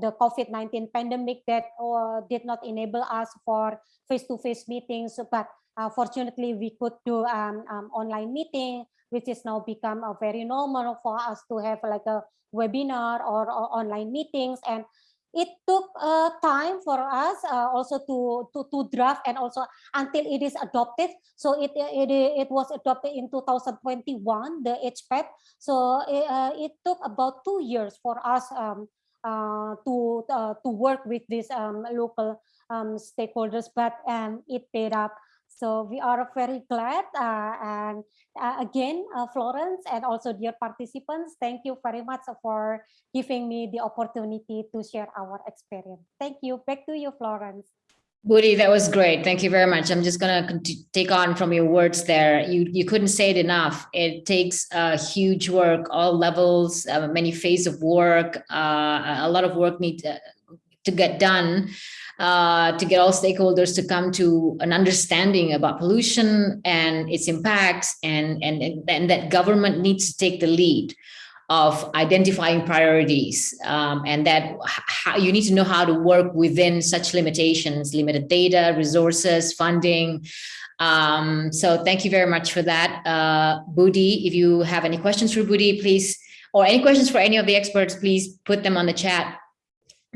the COVID-19 pandemic that did not enable us for face-to-face -face meetings, but fortunately we could do um, um, online meeting, which is now become a very normal for us to have like a webinar or, or online meetings. And it took uh, time for us uh, also to, to to draft and also until it is adopted. So it it, it was adopted in 2021 the HPAP so it, uh, it took about two years for us um, uh, to uh, to work with these um, local um, stakeholders but um, it paid up so we are very glad uh, and uh, again, uh, Florence and also dear participants, thank you very much for giving me the opportunity to share our experience. Thank you. Back to you, Florence. Budi, that was great. Thank you very much. I'm just going to take on from your words there. You you couldn't say it enough. It takes uh, huge work, all levels, uh, many phases of work, uh, a lot of work need to, to get done uh, to get all stakeholders to come to an understanding about pollution and its impacts and, and, and that government needs to take the lead of identifying priorities um, and that how, you need to know how to work within such limitations, limited data, resources, funding. Um, so thank you very much for that. Uh, Budi, if you have any questions for Budi, please, or any questions for any of the experts, please put them on the chat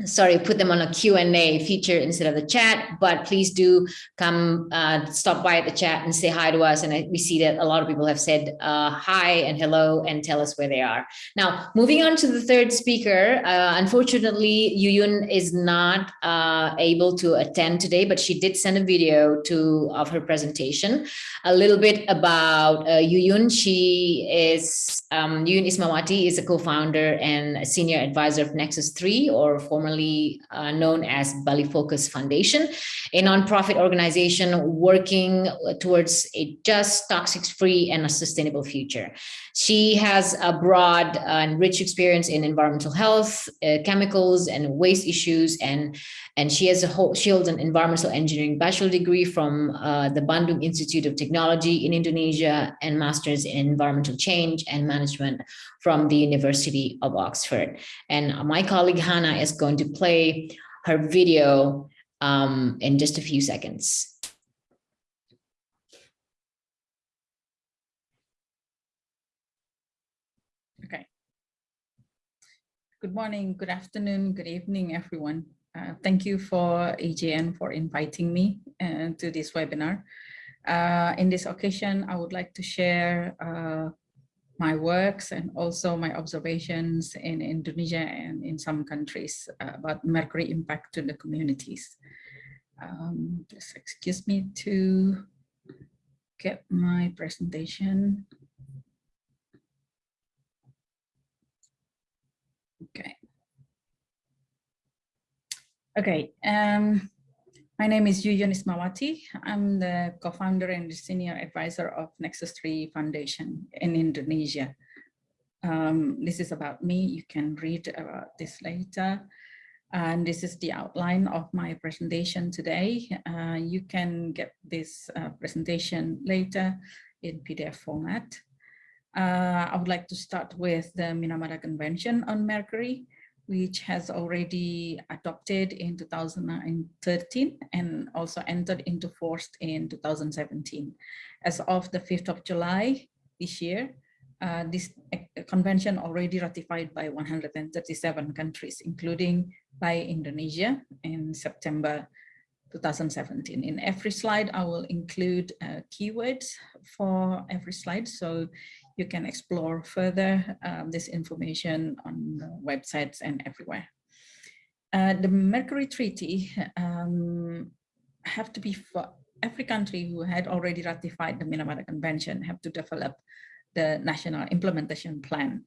sorry, put them on a Q&A feature instead of the chat, but please do come uh, stop by at the chat and say hi to us. And we see that a lot of people have said uh, hi and hello and tell us where they are. Now, moving on to the third speaker, uh, unfortunately, Yuyun is not uh, able to attend today, but she did send a video to of her presentation. A little bit about uh, Yuyun. She is, um, Yuyun Ismawati is a co-founder and a senior advisor of Nexus 3 or former formerly uh, known as BaliFokus Foundation, a nonprofit organization working towards a just, toxic-free, and a sustainable future. She has a broad and rich experience in environmental health, uh, chemicals, and waste issues, and and she has a whole, she holds an environmental engineering bachelor degree from uh, the Bandung Institute of Technology in Indonesia and master's in environmental change and management from the University of Oxford. And my colleague Hannah is going to play her video um, in just a few seconds. Okay. Good morning, good afternoon, good evening, everyone. Uh, thank you for AJN for inviting me uh, to this webinar. Uh, in this occasion, I would like to share uh, my works and also my observations in Indonesia and in some countries about mercury impact to the communities. Um, just excuse me to get my presentation. Okay. Okay. Um, my name is Yuyun Ismawati. I'm the co-founder and senior advisor of Nexus 3 Foundation in Indonesia. Um, this is about me. You can read about this later. And this is the outline of my presentation today. Uh, you can get this uh, presentation later in PDF format. Uh, I would like to start with the Minamata Convention on Mercury, which has already adopted in 2013 and also entered into force in 2017. As of the 5th of July this year, uh, this convention already ratified by 137 countries, including by Indonesia in September 2017. In every slide, I will include uh, keywords for every slide. So you can explore further um, this information on websites and everywhere. Uh, the Mercury Treaty um, have to be for every country who had already ratified the Minamata Convention have to develop the national implementation plan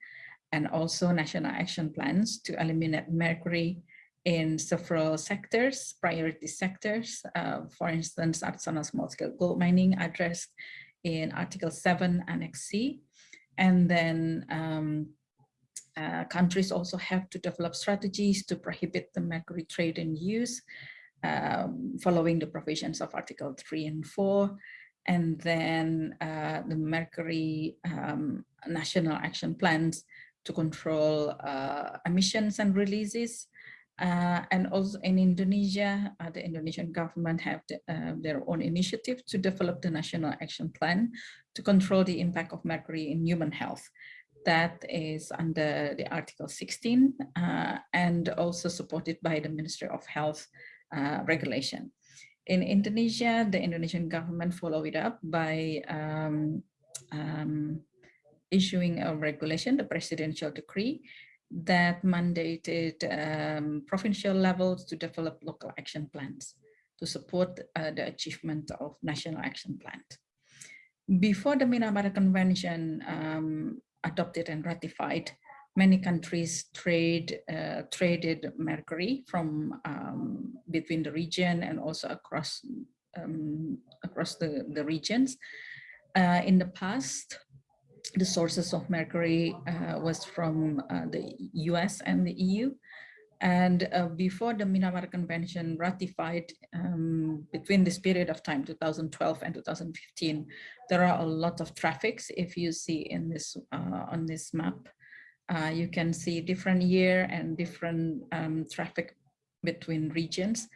and also national action plans to eliminate mercury in several sectors, priority sectors. Uh, for instance, artisanal small-scale gold mining addressed in Article 7 Annex C. And then um, uh, countries also have to develop strategies to prohibit the mercury trade and use um, following the provisions of Article 3 and 4. And then uh, the mercury um, national action plans to control uh, emissions and releases uh, and also in Indonesia, uh, the Indonesian government have the, uh, their own initiative to develop the national action plan to control the impact of mercury in human health. That is under the Article 16 uh, and also supported by the Ministry of Health uh, regulation. In Indonesia, the Indonesian government followed it up by um, um, issuing a regulation, the presidential decree, that mandated um, provincial levels to develop local action plans to support uh, the achievement of national action plan. Before the Minamata Convention um, adopted and ratified, many countries trade uh, traded mercury from um, between the region and also across um, across the, the regions. Uh, in the past, the sources of mercury uh, was from uh, the US and the EU. And uh, before the Minamata Convention ratified um, between this period of time, 2012 and 2015, there are a lot of traffics. If you see in this uh, on this map, uh, you can see different year and different um, traffic between regions.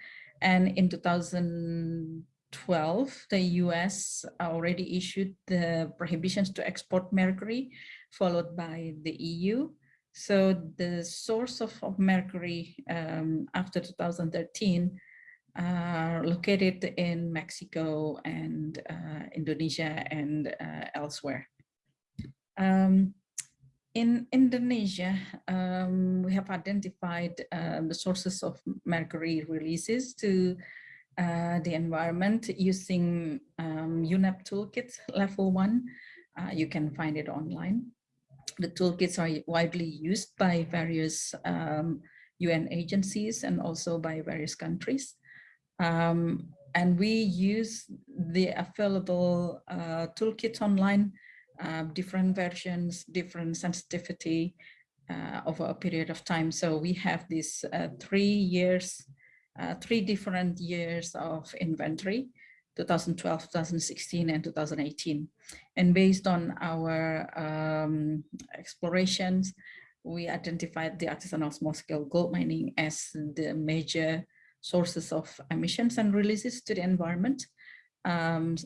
And in 2000, 12, the US already issued the prohibitions to export mercury, followed by the EU. So the source of, of mercury um, after 2013 are located in Mexico and uh, Indonesia and uh, elsewhere. Um, in Indonesia, um, we have identified uh, the sources of mercury releases to uh, the environment using um, UNEP toolkit level one. Uh, you can find it online. The toolkits are widely used by various um, UN agencies and also by various countries. Um, and we use the available uh, online, uh, different versions, different sensitivity uh, over a period of time. So we have these uh, three years uh, three different years of inventory, 2012, 2016, and 2018. And based on our um, explorations, we identified the artisanal small-scale gold mining as the major sources of emissions and releases to the environment, um,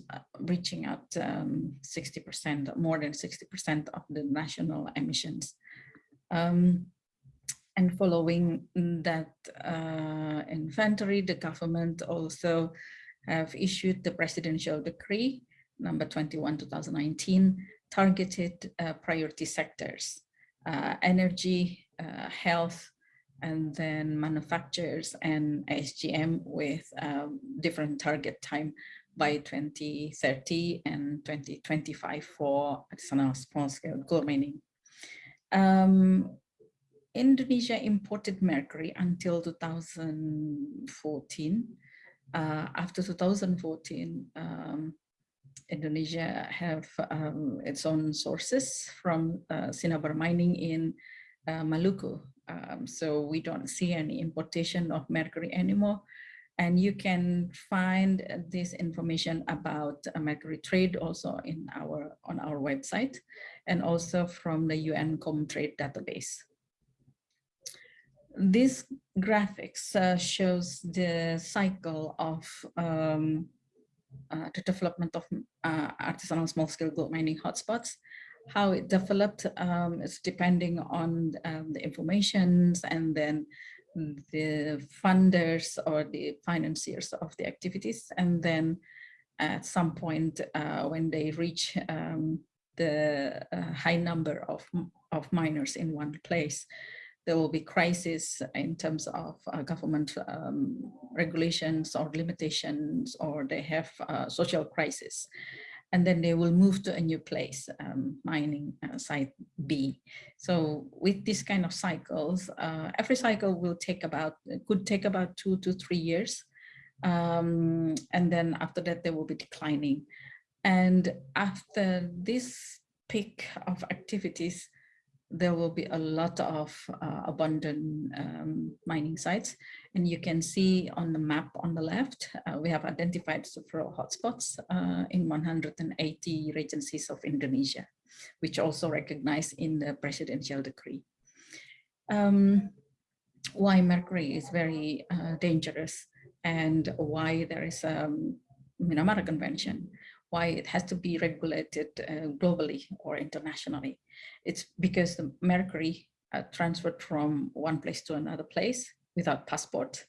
reaching out 60%, um, more than 60% of the national emissions. Um, And following that uh, inventory, the government also have issued the presidential decree number 21, 2019, targeted uh, priority sectors, uh, energy, uh, health, and then manufacturers and SGM with um, different target time by 2030 and 2025 for artisanal small scale mining. Um, Indonesia imported mercury until 2014. Uh, after 2014, um, Indonesia have um, its own sources from uh, Cinnabar mining in uh, Maluku. Um, so we don't see any importation of mercury anymore. And you can find this information about mercury trade also in our on our website and also from the UN Comtrade database. This graphics uh, shows the cycle of um, uh, the development of uh, artisanal small-scale gold mining hotspots. How it developed um, is depending on um, the informations and then the funders or the financiers of the activities. And then at some point uh, when they reach um, the uh, high number of, of miners in one place, there will be crisis in terms of uh, government um, regulations or limitations, or they have uh, social crisis. And then they will move to a new place, um, mining uh, site B. So with this kind of cycles, uh, every cycle will take about, could take about two to three years. Um, and then after that, they will be declining. And after this peak of activities, there will be a lot of uh, abundant um, mining sites. And you can see on the map on the left, uh, we have identified several hotspots uh, in 180 regencies of Indonesia, which also recognized in the presidential decree. Um, why mercury is very uh, dangerous and why there is a um, Minamata Convention why it has to be regulated uh, globally or internationally. It's because the mercury uh, transferred from one place to another place without passport.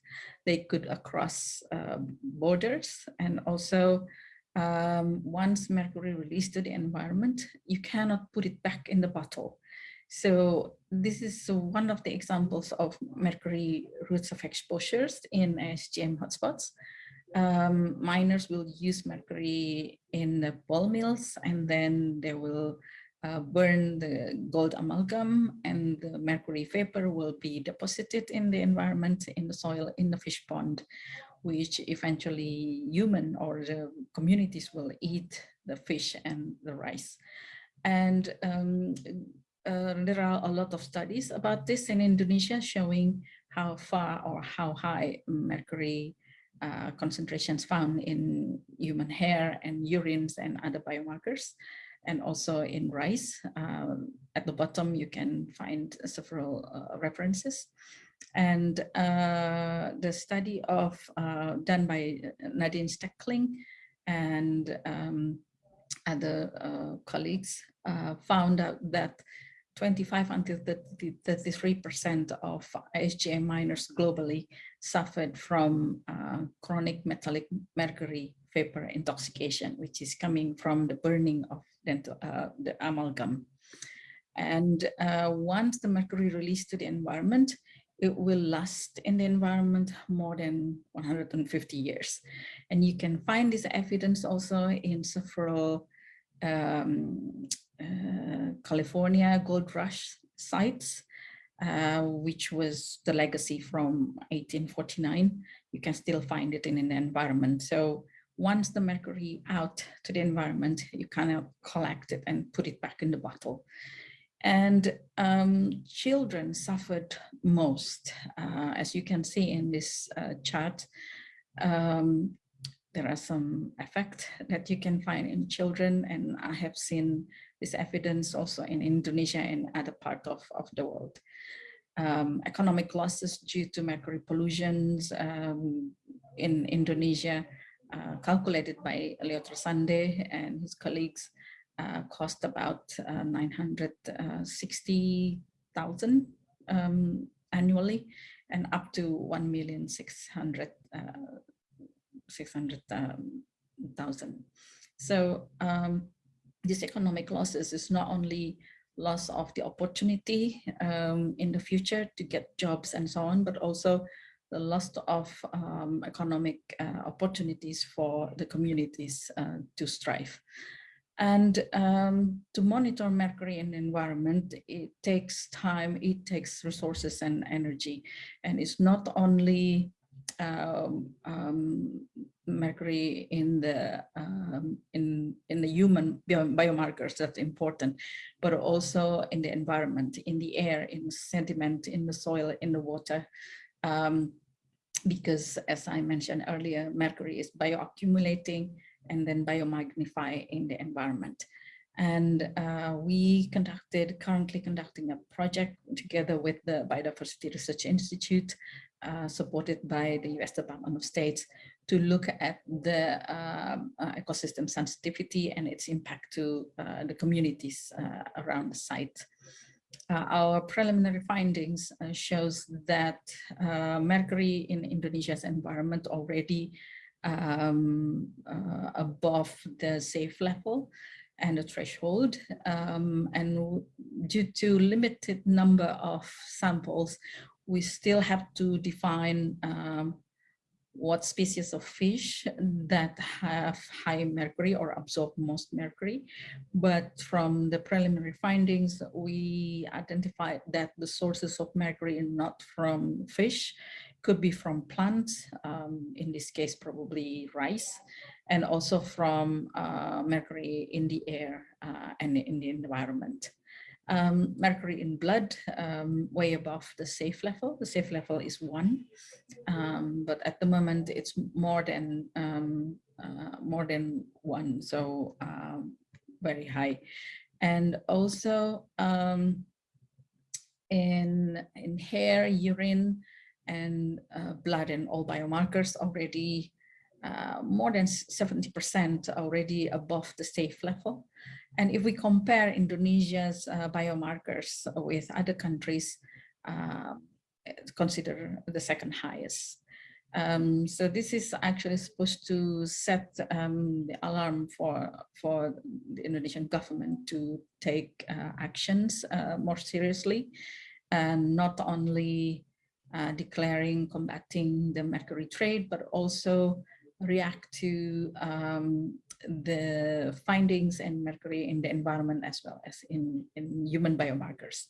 They could across uh, borders and also um, once mercury released to the environment, you cannot put it back in the bottle. So this is one of the examples of mercury routes of exposures in SGM hotspots um, miners will use mercury in the ball mills and then they will uh, burn the gold amalgam and the mercury vapor will be deposited in the environment, in the soil, in the fish pond, which eventually human or the communities will eat the fish and the rice. And um, uh, there are a lot of studies about this in Indonesia showing how far or how high mercury uh, concentrations found in human hair and urines and other biomarkers, and also in rice. Um, at the bottom, you can find several uh, references. And uh, the study of uh, done by Nadine Steckling and um, other uh, colleagues found out that 25 until 33% of SGM miners globally suffered from uh, chronic metallic mercury vapor intoxication, which is coming from the burning of dental, uh, the amalgam. And uh, once the mercury released to the environment, it will last in the environment more than 150 years. And you can find this evidence also in several um, uh, California gold rush sites, uh, which was the legacy from 1849. You can still find it in an environment. So once the mercury out to the environment, you kind of collect it and put it back in the bottle. And um, children suffered most, uh, as you can see in this uh, chart. Um, there are some effects that you can find in children, and I have seen this evidence also in Indonesia and other parts of, of the world. Um, economic losses due to mercury pollutions um, in Indonesia, uh, calculated by Leo Trasande and his colleagues, uh, cost about uh, 960,000 um, annually and up to 1,600,000. Uh, 600,000. So this economic losses is not only loss of the opportunity um, in the future to get jobs and so on, but also the loss of um, economic uh, opportunities for the communities uh, to strive. And um, to monitor mercury in the environment, it takes time, it takes resources and energy. And it's not only um, um, mercury in the um, in in the human biomarkers that's important, but also in the environment, in the air, in sediment, in the soil, in the water. Um, because as I mentioned earlier, mercury is bioaccumulating and then biomagnify in the environment. And uh, we conducted, currently conducting a project together with the Biodiversity Research Institute, uh, supported by the US Department of State to look at the um, uh, ecosystem sensitivity and its impact to uh, the communities uh, around the site. Uh, our preliminary findings shows that mercury in Indonesia's environment already um, above the safe level and the threshold. Um, and due to limited number of samples, we still have to define um, what species of fish that have high mercury or absorb most mercury. But from the preliminary findings, we identified that the sources of mercury not from fish, could be from plants, um, in this case, probably rice, and also from uh, mercury in the air uh, and in the environment um, mercury in blood um, way above the safe level. The safe level is one, um, but at the moment it's more than um, uh, more than one, so um, very high. And also um, in in hair, urine, and uh, blood and all biomarkers already uh, more than 70% already above the safe level. And if we compare Indonesia's uh, biomarkers with other countries, uh, consider the second highest. Um, so this is actually supposed to set um, the alarm for, for the Indonesian government to take uh, actions uh, more seriously and not only declaring combating the mercury trade, but also react to um, the findings in mercury in the environment as well as in, in human biomarkers.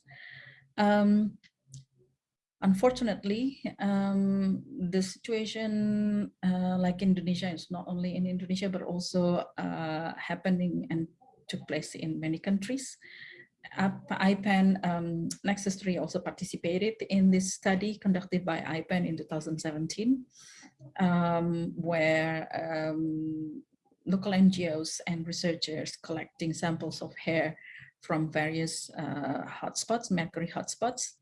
Um, unfortunately, um, the situation uh, like Indonesia is not only in Indonesia, but also uh, happening and took place in many countries. IPEN um, Nexus 3 also participated in this study conducted by IPEN in 2017, um, where um, local NGOs and researchers collecting samples of hair from various uh, hotspots, mercury hotspots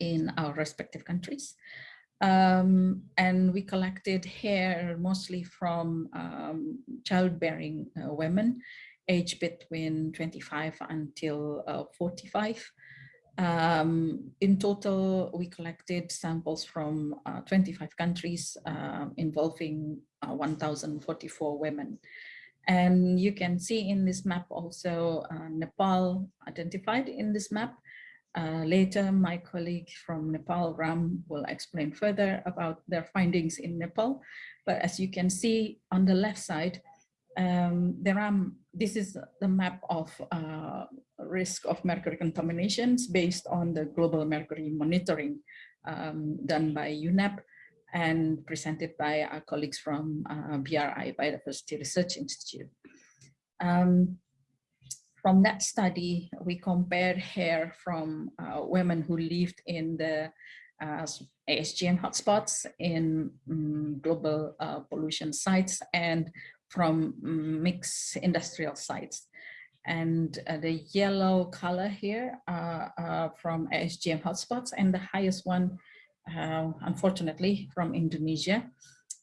in our respective countries. Um, and we collected hair mostly from um, childbearing uh, women aged between 25 until uh, 45. Um, in total, we collected samples from uh, 25 countries uh, involving uh, 1,044 women. And you can see in this map also uh, Nepal identified in this map. Uh, later, my colleague from Nepal, Ram, will explain further about their findings in Nepal. But as you can see on the left side, um, there are, this is the map of uh, risk of mercury contaminations based on the global mercury monitoring um, done by UNEP and presented by our colleagues from uh, BRI, Biodiversity Research Institute. Um, from that study, we compared hair from uh, women who lived in the uh, ASGM hotspots in um, global uh, pollution sites and from mixed industrial sites. And uh, the yellow color here are, are from ASGM hotspots and the highest one, uh, unfortunately, from Indonesia.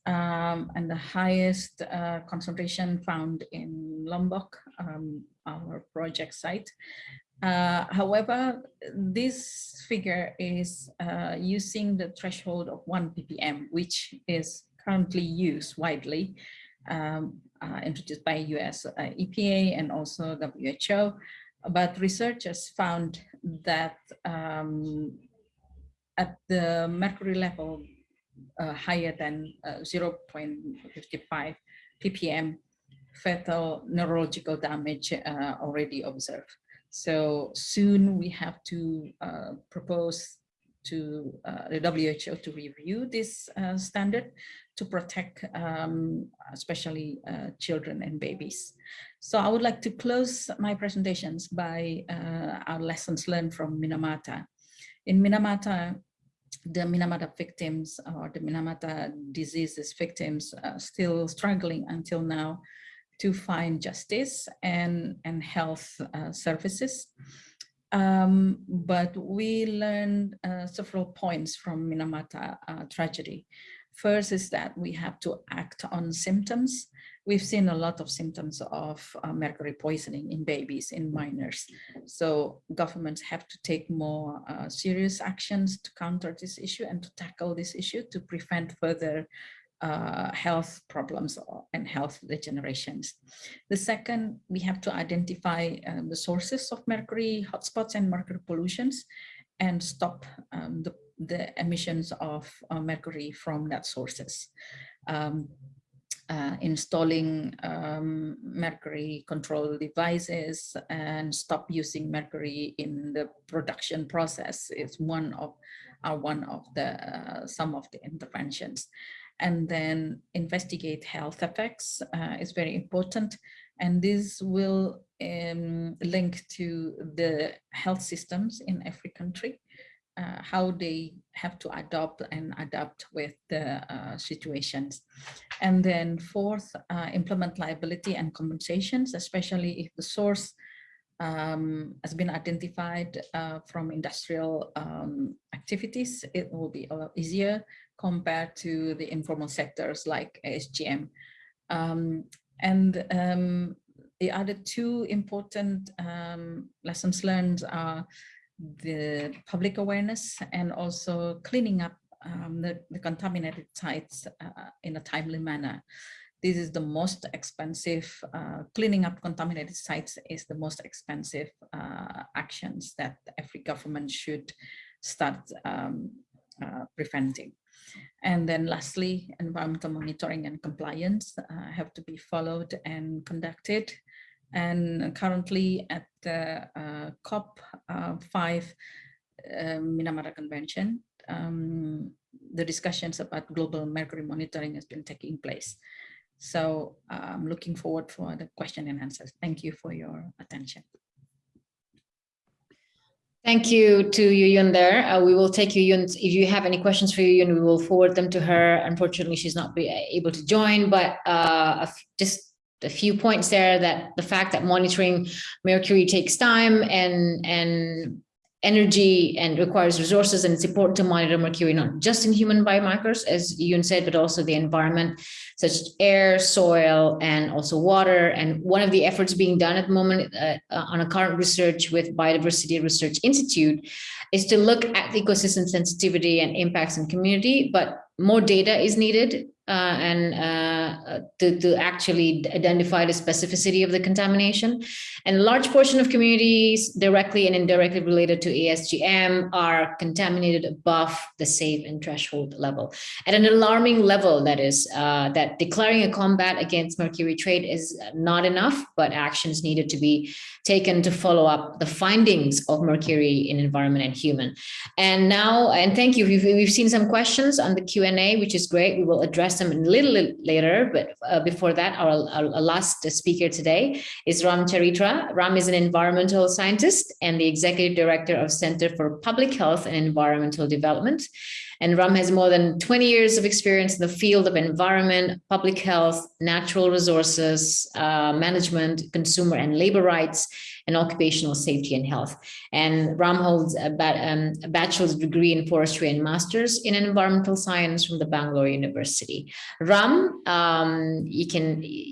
Um, and the highest uh, concentration found in Lombok, um, our project site. Uh, however, this figure is uh, using the threshold of 1 ppm, which is currently used widely, um, uh, introduced by US uh, EPA and also WHO. But researchers found that um, at the mercury level uh, higher than uh, 0.55 ppm, fatal neurological damage uh, already observed. So soon we have to uh, propose to uh, the WHO to review this uh, standard to protect um, especially uh, children and babies. So I would like to close my presentations by our lessons learned from Minamata. In Minamata, the Minamata victims or the Minamata diseases victims are still struggling until now to find justice and, and health uh, services. Um, but we learned uh, several points from Minamata uh, tragedy. First is that we have to act on symptoms. We've seen a lot of symptoms of uh, mercury poisoning in babies, in minors. So governments have to take more uh, serious actions to counter this issue and to tackle this issue to prevent further uh, health problems and health degenerations. The second, we have to identify um, the sources of mercury hotspots and mercury pollutions and stop um, the, the emissions of uh, mercury from that sources. Um, uh, installing um, mercury control devices and stop using mercury in the production process is one of are one of the uh, some of the interventions and then investigate health effects uh, is very important. And this will um, link to the health systems in every country, uh, how they have to adopt and adapt with the uh, situations. And then fourth, uh, implement liability and compensations, especially if the source um, has been identified uh, from industrial um, activities, it will be a lot easier compared to the informal sectors like ASGM. Um, and um, the other two important um, lessons learned are the public awareness and also cleaning up um, the, the, contaminated sites uh, in a timely manner. This is the most expensive, uh, cleaning up contaminated sites is the most expensive uh, actions that every government should start um, uh, preventing. And then lastly, environmental monitoring and compliance uh, have to be followed and conducted. And currently at the uh, COP5 uh, Minamata Convention, um, the discussions about global mercury monitoring has been taking place. So I'm looking forward for the question and answers. Thank you for your attention. Thank you to Yuyun there. Uh, we will take Yuyun. If you have any questions for Yuyun, we will forward them to her. Unfortunately, she's not be able to join, but uh, just a few points there that the fact that monitoring mercury takes time and and energy and requires resources and it's important to monitor mercury not just in human biomarkers as Yun said but also the environment such as air soil and also water. And one of the efforts being done at the moment uh, uh, on a current research with biodiversity research institute is to look at the ecosystem sensitivity and impacts in community but more data is needed and uh, to, to actually identify the specificity of the contamination. And a large portion of communities directly and indirectly related to ASGM are contaminated above the safe and threshold level. At an alarming level, that is, uh, that declaring a combat against mercury trade is not enough, but actions needed to be taken to follow up the findings of mercury in environment and human. And now, and thank you, we've, we've seen some questions on the Q&A, which is great. We will address a little later, but uh, before that, our, our, last speaker today is Ram Charitra. Ram is an environmental scientist and the executive director of Center for Public Health and Environmental Development. And Ram has more than 20 years of experience in the field of environment, public health, natural resources, uh, management, consumer and labor rights, and occupational safety and health. And Ram holds a, um, a bachelor's degree in forestry and master's in environmental science from the Bangalore University. Ram, um, you can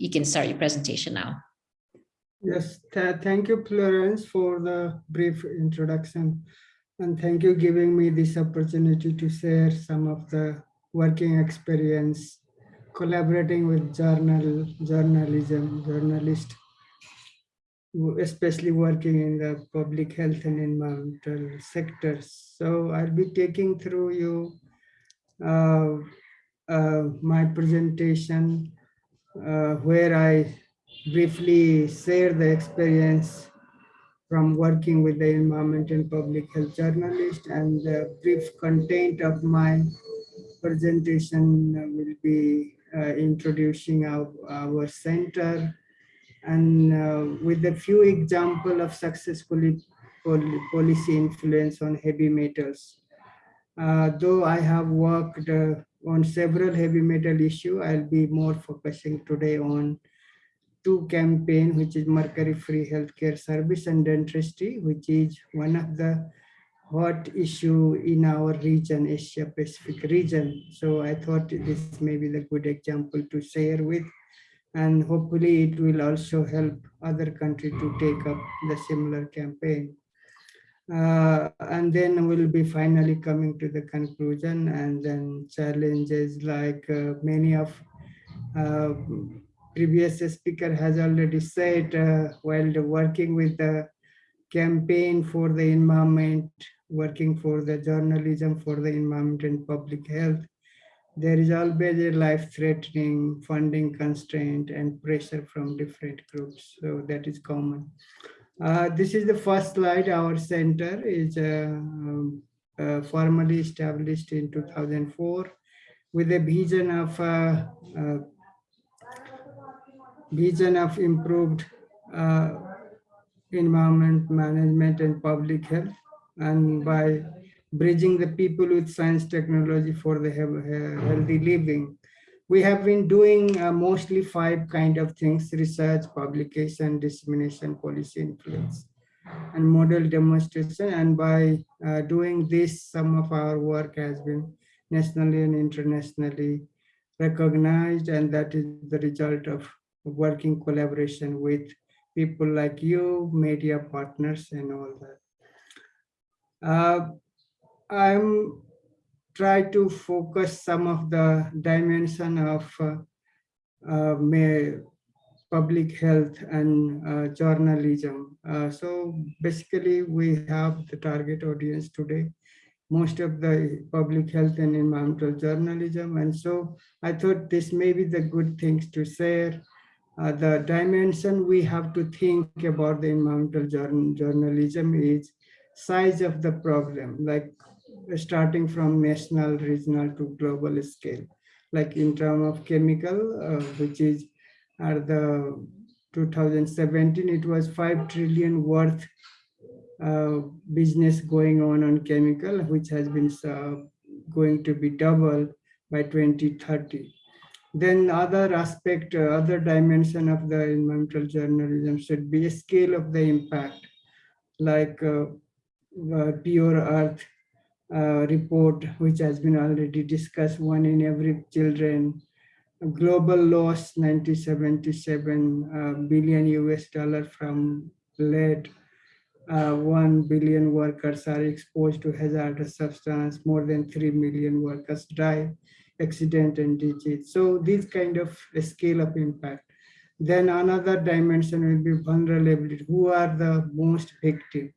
you can start your presentation now. Yes, tha- thank you, Florence, for the brief introduction. And thank you giving me this opportunity to share some of the working experience collaborating with journal, journalism, journalist, especially working in the public health and environmental sectors. So I'll be taking through you uh, uh, my presentation uh, where I briefly share the experience from working with the environment and public health journalist and the brief content of my presentation will be uh, introducing our, our center and uh, with a few example of successful pol- policy influence on heavy metals. Uh, though I have worked uh, on several heavy metal issue, I'll be more focusing today on two campaign, which is mercury free healthcare service and dentistry, which is one of the hot issue in our region, Asia Pacific region. So I thought this may be the good example to share with, and hopefully it will also help other country to take up the similar campaign. Uh, and then we'll be finally coming to the conclusion and then challenges like uh, many of uh, previous speaker has already said uh, while working with the campaign for the environment, working for the journalism for the environment and public health, there is always a life-threatening funding constraint and pressure from different groups. So that is common. Uh, this is the first slide. Our center is uh, um, uh, formally established in 2004 with a vision of uh, uh, vision of improved uh, environment management and public health and by bridging the people with science technology for the healthy living. We have been doing uh, mostly five kind of things, research, publication, dissemination, policy influence, and model demonstration. And by uh, doing this, some of our work has been nationally and internationally recognized, and that is the result of working collaboration with people like you, media partners, and all that. Uh, I'm try to focus some of the dimension of uh, uh, public health and uh, journalism. Uh, so basically, we have the target audience today, most of the public health and environmental journalism. And so I thought this may be the good things to share. Uh, the dimension we have to think about the environmental journal, journalism is size of the problem, like starting from national, regional to global scale. Like in terms of chemical, uh, which is at the 2017, it was 5 trillion worth uh, business going on on chemical, which has been uh, going to be double by 2030. Then other aspect, uh, other dimension of the environmental journalism should be a scale of the impact, like uh, uh, pure earth report, which has been already discussed, one in every children, global loss, 1977 uh, billion US dollar from lead. Uh, 1 billion workers are exposed to hazardous substance, more than 3 million workers die, accident and disease. So these kind of scale of impact. Then another dimension will be vulnerability. Who are the most victim?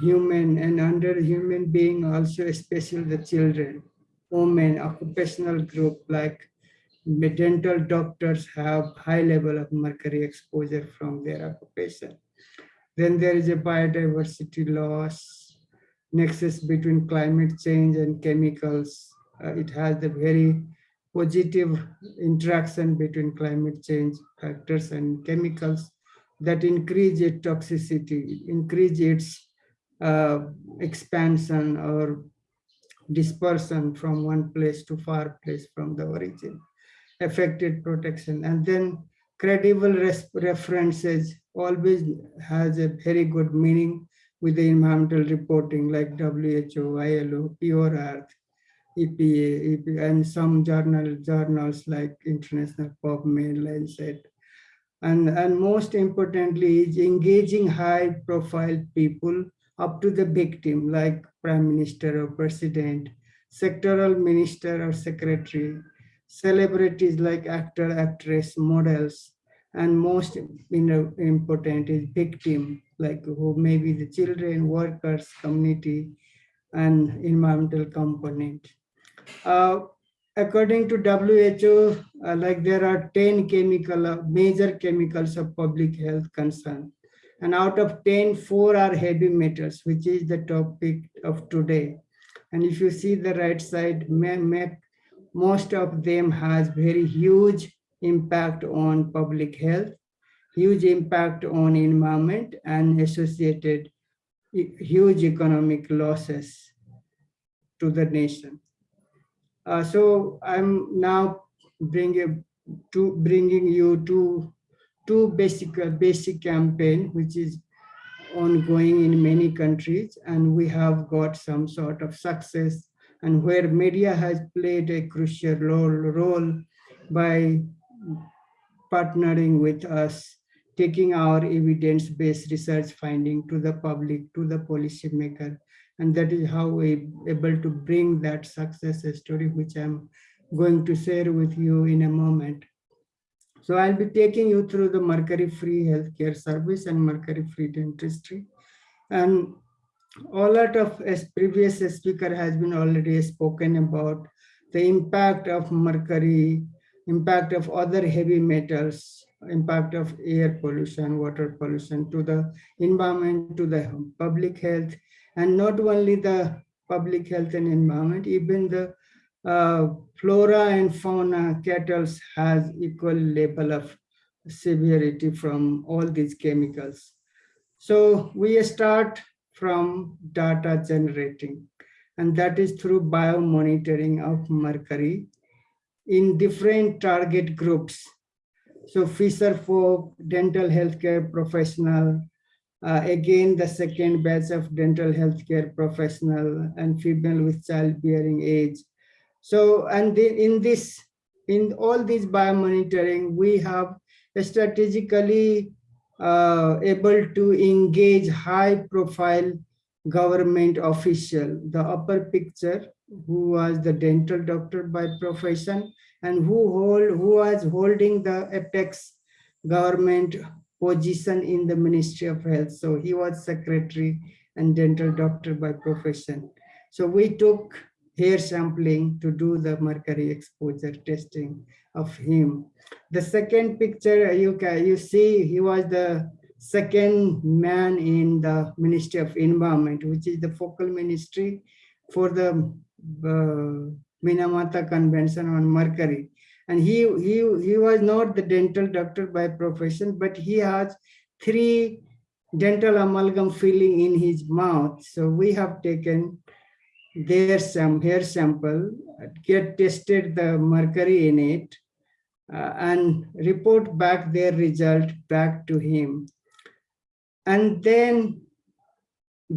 Human and under human being also especially the children. Women occupational group like dental doctors have high level of mercury exposure from their occupation. Then there is a biodiversity loss nexus between climate change and chemicals. Uh, it has the very positive interaction between climate change factors and chemicals that increase its toxicity increase its Uh, expansion or dispersion from one place to far place from the origin, affected protection, and then credible references always has a very good meaning with the environmental reporting like WHO, ILO, Pure Earth, EPA, EPA and some journal journals like International PubMed, Lancet, And, and most importantly is engaging high profile people up to the victim like prime minister or president, sectoral minister or secretary, celebrities like actor, actress, models, and most important is victim, like who may be the children, workers, community, and environmental component. Uh, according to WHO, uh, like there are 10 chemical, uh, major chemicals of public health concern. And out of 10, four are heavy metals, which is the topic of today. And if you see the right side, ma- ma- most of them has very huge impact on public health, huge impact on environment and associated huge economic losses to the nation. Uh, so I'm now bringing to bringing you to two basic uh, basic campaign which is ongoing in many countries and we have got some sort of success and where media has played a crucial role, role by partnering with us, taking our evidence-based research finding to the public, to the policymaker. And that is how we able to bring that success story, which I'm going to share with you in a moment. So I'll be taking you through the mercury-free healthcare service and mercury-free dentistry. And a lot of as previous speaker has been already spoken about the impact of mercury, impact of other heavy metals, impact of air pollution, water pollution to the environment, to the public health, and not only the public health and environment, even the uh, flora and fauna cattle has equal level of severity from all these chemicals. So we start from data generating, and that is through biomonitoring of mercury in different target groups. So Fisher folk, dental healthcare professional, uh, again, the second batch of dental healthcare professional and female with childbearing age. So, and in this, in all this biomonitoring, we have strategically uh, able to engage high profile government official. The upper picture, who was the dental doctor by profession and who hold who was holding the apex government position in the Ministry of Health. So he was secretary and dental doctor by profession. So we took hair sampling to do the mercury exposure testing of him. The second picture you can you see he was the second man in the Ministry of Environment, which is the focal ministry for the uh, Minamata Convention on Mercury. And he, he, he was not the dental doctor by profession, but he has three dental amalgam filling in his mouth. So we have taken their some hair sample, get tested the mercury in it, uh, and report back their result back to him. And then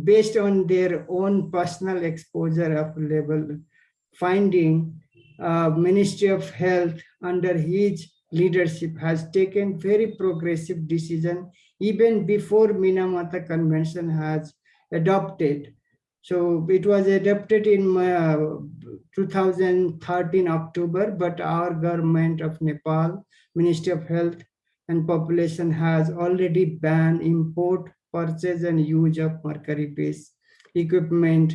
based on their own personal exposure of level finding, uh, Ministry of Health under his leadership has taken very progressive decision even before Minamata Convention has adopted. So it was adopted in uh, 2013 October, but our government of Nepal, Ministry of Health and Population has already banned import, purchase and use of mercury-based equipment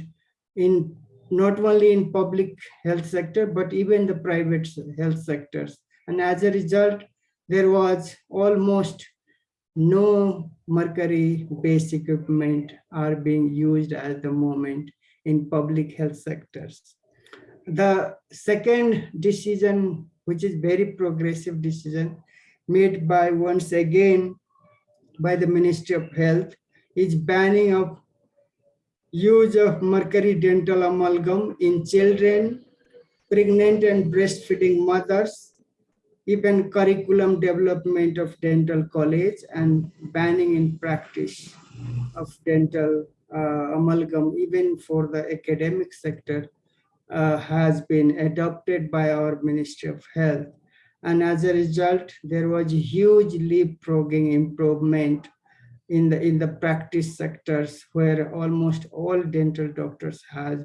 in not only in public health sector, but even the private health sectors. And as a result, there was almost no mercury-based equipment are being used at the moment in public health sectors. The second decision, which is very progressive decision made by once again by the Ministry of Health, is banning of use of mercury dental amalgam in children, pregnant and breastfeeding mothers, even curriculum development of dental college and banning in practice of dental uh, amalgam, even for the academic sector, uh, has been adopted by our Ministry of Health. And as a result, there was huge leapfrogging improvement in the in the practice sectors where almost all dental doctors has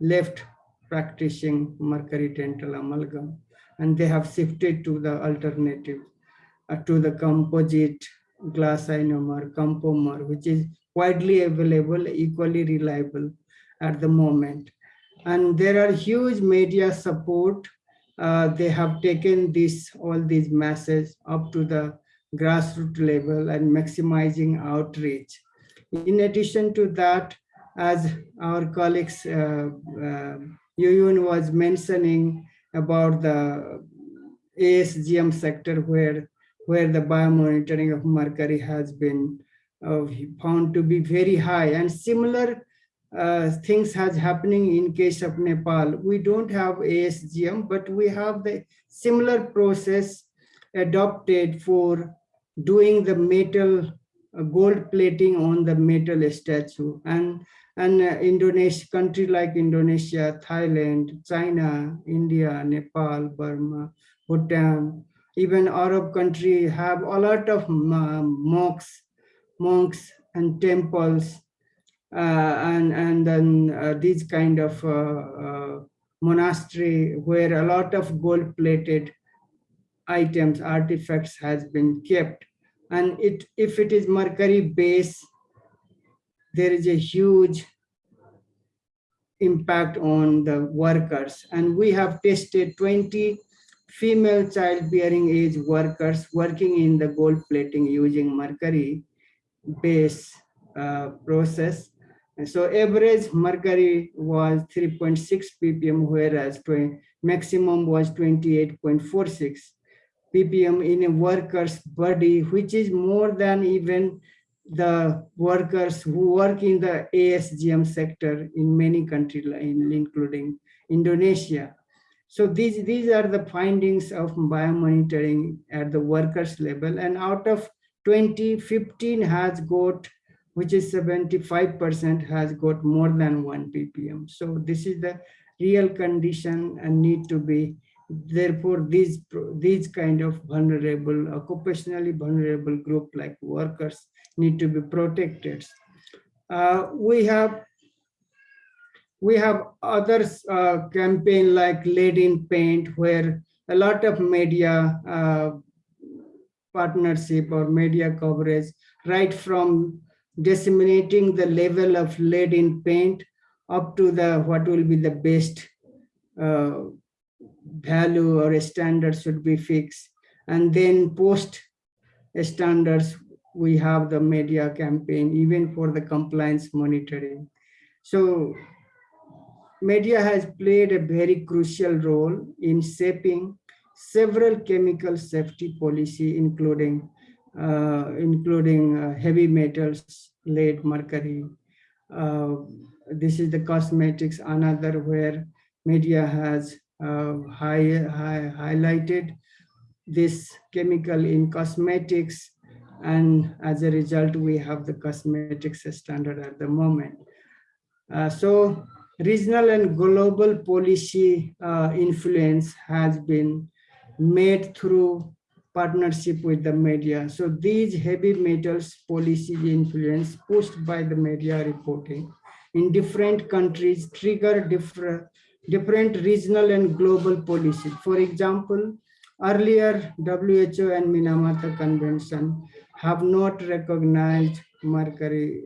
left practicing mercury dental amalgam and they have shifted to the alternative uh, to the composite glass ionomer compomer which is widely available equally reliable at the moment and there are huge media support uh, they have taken this all these masses up to the grassroots level and maximizing outreach. In addition to that, as our colleagues, uh, uh, Yuyun was mentioning about the ASGM sector where, where the biomonitoring of mercury has been uh, found to be very high and similar uh, things has happening in case of Nepal. We don't have ASGM, but we have the similar process adopted for doing the metal uh, gold plating on the metal statue and and uh, Indonesia country like Indonesia, Thailand, China, India, Nepal, Burma, Bhutan, even Arab country have a lot of uh, monks, monks and temples uh, and and then uh, these kind of uh, monastery where a lot of gold plated items, artifacts has been kept. And it if it is mercury base, there is a huge impact on the workers. And we have tested 20 female childbearing age workers working in the gold plating using mercury base uh, process. And so average mercury was 3.6 ppm, whereas maximum was 28.46 ppm in a worker's body, which is more than even the workers who work in the ASGM sector in many countries, including Indonesia. So these, these are the findings of biomonitoring at the workers level. And out of 2015 has got, which is 75% has got more than one ppm. So this is the real condition and need to be therefore these these kind of vulnerable occupationally vulnerable group like workers need to be protected. Uh, we have we have others uh, campaign like lead in paint where a lot of media uh, partnership or media coverage right from disseminating the level of lead in paint up to the what will be the best uh, value or a standard should be fixed. And then post standards, we have the media campaign, even for the compliance monitoring. So media has played a very crucial role in shaping several chemical safety policy, including uh, including uh, heavy metals, lead, mercury. Uh, this is the cosmetics, another where media has high, high, highlighted this chemical in cosmetics and as a result we have the cosmetics standard at the moment. Uh, so regional and global policy uh, influence has been made through partnership with the media. So these heavy metals policy influence pushed by the media reporting in different countries trigger different different regional and global policies. For example, earlier WHO and Minamata Convention have not recognized mercury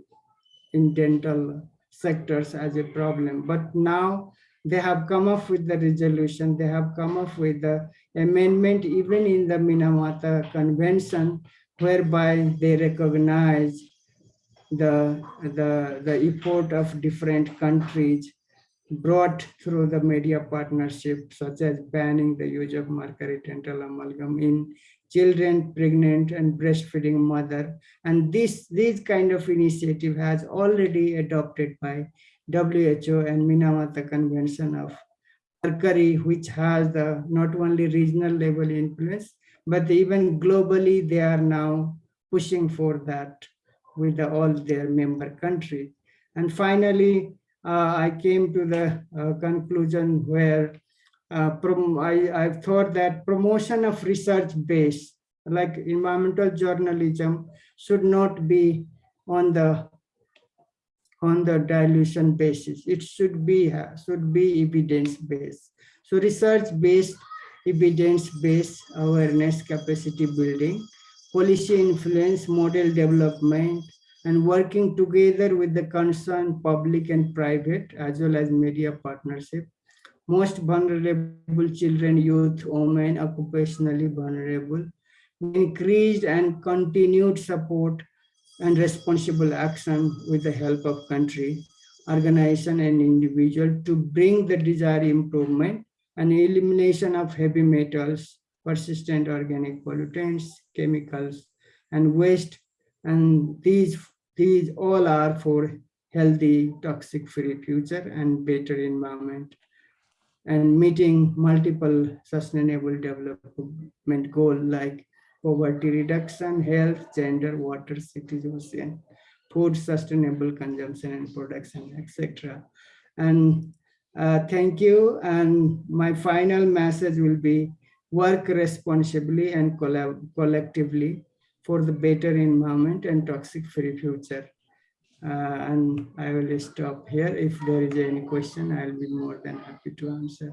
in dental sectors as a problem, but now they have come up with the resolution, they have come up with the amendment even in the Minamata Convention, whereby they recognize the, the, the effort of different countries brought through the media partnership, such as banning the use of mercury dental amalgam in children, pregnant and breastfeeding mother. And this, this kind of initiative has already adopted by WHO and Minamata Convention of Mercury, which has the not only regional level influence, but even globally, they are now pushing for that with all their member countries. And finally, I came to the uh, conclusion where uh, I, I've thought that promotion of research base, like environmental journalism, should not be on the on the dilution basis. It should be uh, should be evidence based. So research based, evidence based awareness capacity building, policy influence, model development, and working together with the concerned public and private as well as media partnership. Most vulnerable children, youth, women, occupationally vulnerable, increased and continued support and responsible action with the help of country, organization and individual to bring the desired improvement and elimination of heavy metals, persistent organic pollutants, chemicals, and waste. And these, these all are for healthy, toxic-free future and better environment and meeting multiple sustainable development goals like poverty reduction, health, gender, water, cities, ocean, food, sustainable consumption and production, etc. And uh, thank you. And my final message will be work responsibly and collectively for the better environment and toxic-free future. Uh, and I will stop here. If there is any question, I'll be more than happy to answer.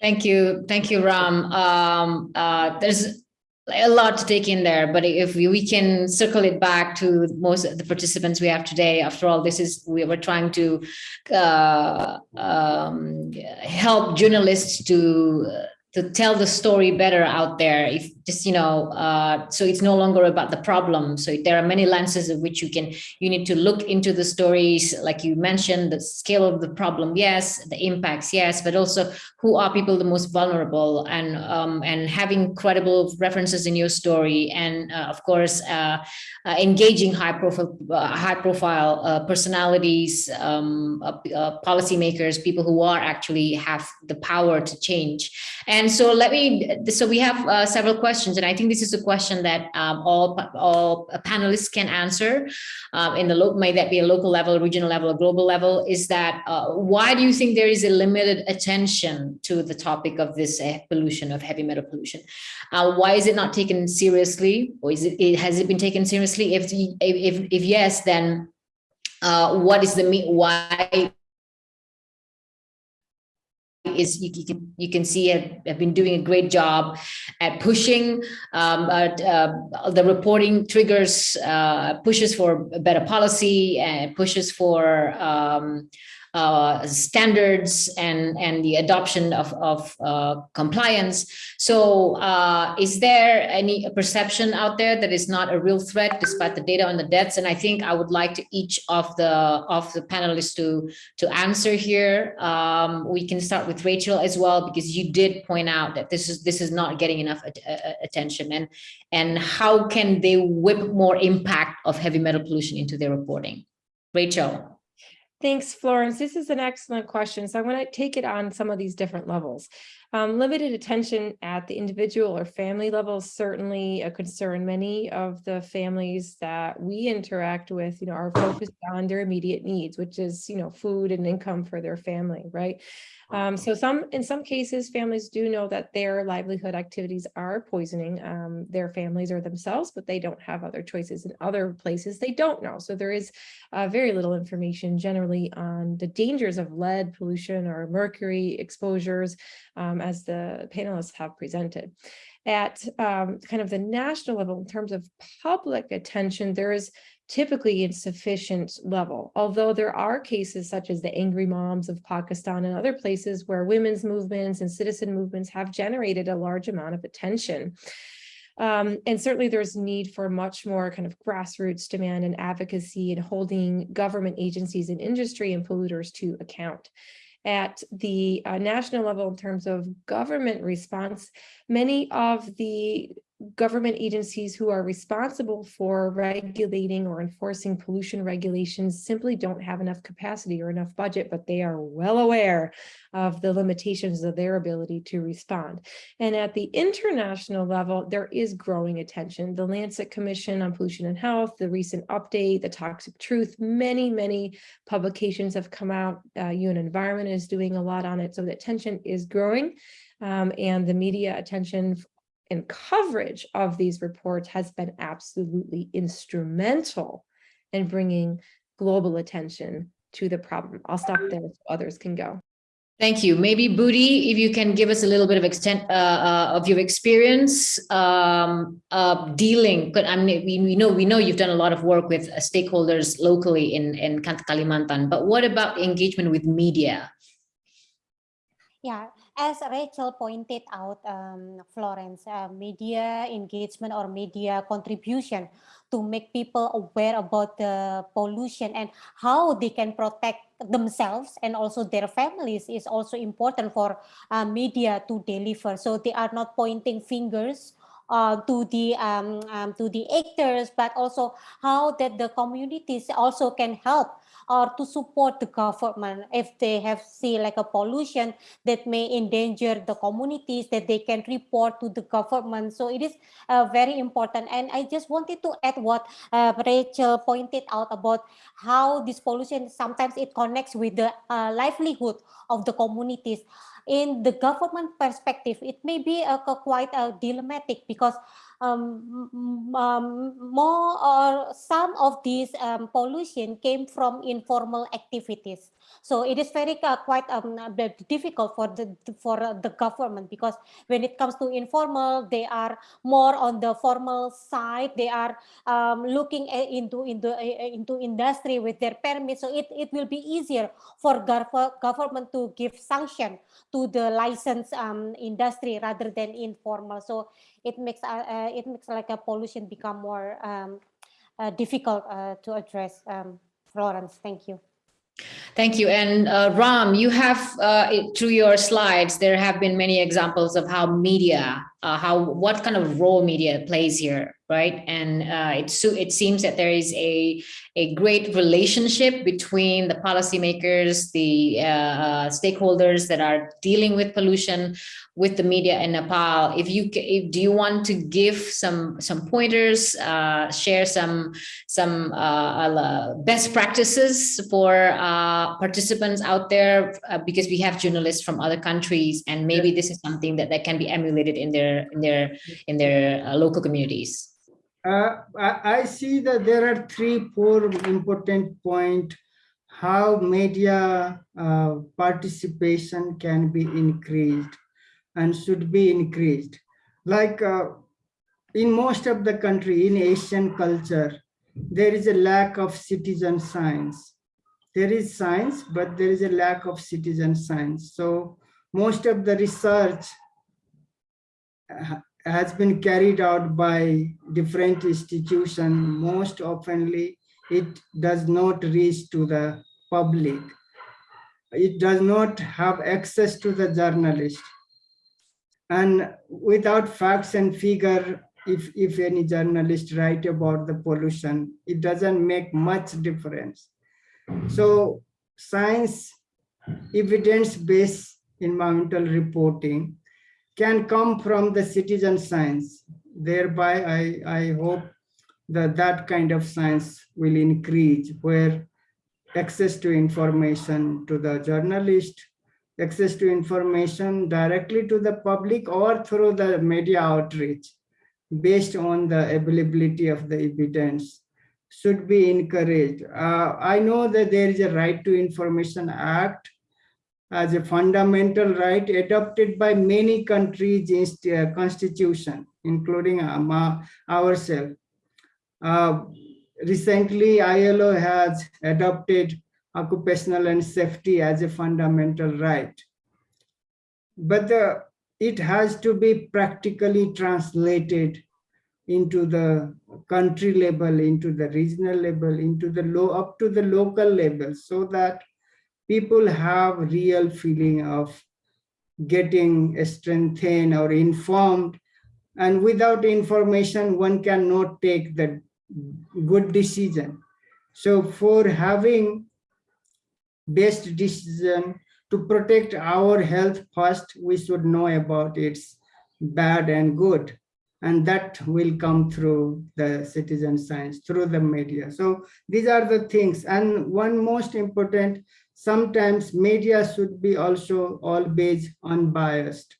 Thank you. Thank you, Ram. Um, uh, there's a lot to take in there, but if we, we can circle it back to most of the participants we have today, after all, this is, we were trying to uh, um, help journalists to to tell the story better out there if just you know uh, so it's no longer about the problem. So there are many lenses of which you can you need to look into the stories. Like you mentioned the scale of the problem yes the impacts yes but also who are people the most vulnerable and um, and having credible references in your story and uh, of course uh, uh engaging high profile uh, high profile uh, personalities um, policymakers people who are actually have the power to change. And so let me, so we have uh, several questions, and I think this is a question that um, all, all panelists can answer um, in the local, may that be a local level, regional level, or global level, is that uh, why do you think there is a limited attention to the topic of this uh, pollution, of heavy metal pollution? Uh, why is it not taken seriously, or is it, it has it been taken seriously? If, if, if yes, then uh, what is the, why is you, you, can you can see have, have been doing a great job at pushing um, uh, uh, the reporting triggers uh, pushes for better policy and pushes for um, uh, standards and, and the adoption of, of uh, compliance. So uh, is there any perception out there that is not a real threat despite the data on the deaths? And I think I would like to each of the of the panelists to, to answer here. Um, we can start with Rachel as well, because you did point out that this is this is not getting enough attention and, and how can they whip more impact of heavy metal pollution into their reporting? Rachel. Thanks, Florence. This is an excellent question. So I want to take it on some of these different levels. Um, limited attention at the individual or family level is certainly a concern. Many of the families that we interact with, you know, are focused on their immediate needs, which is, you know, food and income for their family, right? Um, so some, in some cases, families do know that their livelihood activities are poisoning um, their families or themselves, but they don't have other choices. In other places, they don't know. So there is uh, very little information generally on the dangers of lead pollution or mercury exposures um, as the panelists have presented. At um, kind of the national level, in terms of public attention, there is typically insufficient level, although there are cases such as the angry moms of Pakistan and other places where women's movements and citizen movements have generated a large amount of attention. Um, and certainly there's need for much more kind of grassroots demand and advocacy and holding government agencies and industry and polluters to account at the uh, national level in terms of government response, many of the government agencies who are responsible for regulating or enforcing pollution regulations simply don't have enough capacity or enough budget, but they are well aware of the limitations of their ability to respond. And at the international level, there is growing attention. The Lancet Commission on Pollution and Health, the recent update, the Toxic Truth, many, many publications have come out. Uh, UN Environment is doing a lot on it. So the attention is growing. Um, and the media attention and coverage of these reports has been absolutely instrumental in bringing global attention to the problem. I'll stop there so others can go. Thank you. Maybe Budi, if you can give us a little bit of extent uh, uh, of your experience um, uh, dealing. But I mean, we, we know we know you've done a lot of work with uh, stakeholders locally in in Kalimantan. But what about engagement with media? Yeah, as Rachel pointed out, um, Florence, uh, media engagement or media contribution to make people aware about the pollution and how they can protect themselves and also their families is also important for uh, media to deliver. So they are not pointing fingers uh, to the um, um, to the actors, but also how that the communities also can help or to support the government. If they have see like a pollution that may endanger the communities that they can report to the government. So it is uh, very important. And i just wanted to add what uh, rachel pointed out about how this pollution sometimes it connects with the uh, livelihood of the communities. In the government perspective, it may be a, a quite a dilemmatic because um, um, more or some of these um, pollution came from informal activities. So it is very uh, quite um, difficult for the for the government because when it comes to informal, they are more on the formal side. They are um, looking into into into industry with their permit. So it it will be easier for government to give sanction to the licensed um, industry rather than informal. So it makes uh, uh, it makes like a pollution become more um, uh, difficult uh, to address. Um, Florence, thank you. Thank you. And uh, Ram, you have uh, through your slides, there have been many examples of how media, uh, how what kind of role media plays here, right? And uh, it, it seems that there is a, a great relationship between the policymakers, the uh, uh, stakeholders that are dealing with pollution with the media in Nepal. If you if, do you want to give some some pointers, uh, share some some uh, best practices for uh, participants out there, because we have journalists from other countries, and maybe this is something that, that can be emulated in their in their in their local communities. Uh, I, see that there are three, four important points how media uh, participation can be increased and should be increased. Like uh, in most of the country, in Asian culture, there is a lack of citizen science. There is science, but there is a lack of citizen science. So most of the research uh, has been carried out by different institutions. Most oftenly, it does not reach to the public. It does not have access to the journalist. And without facts and figure, if, if any journalist write about the pollution, it doesn't make much difference. So science evidence-based environmental reporting can come from the citizen science. Thereby, I, I hope that that kind of science will increase where access to information to the journalist, access to information directly to the public or through the media outreach based on the availability of the evidence should be encouraged. Uh, I know that there is a right to information act as a fundamental right adopted by many countries in uh, constitution, including ourselves. Uh, recently, ILO has adopted occupational and safety as a fundamental right. But the, it has to be practically translated into the country level, into the regional level, into the low, up to the local level, so that people have real feeling of getting strengthened or informed And without information, one cannot take the good decision. So for having best decision to protect our health first, we should know about its bad and good. And that will come through the citizen science, through the media. So these are the things. And one most important, sometimes media should be also all always unbiased,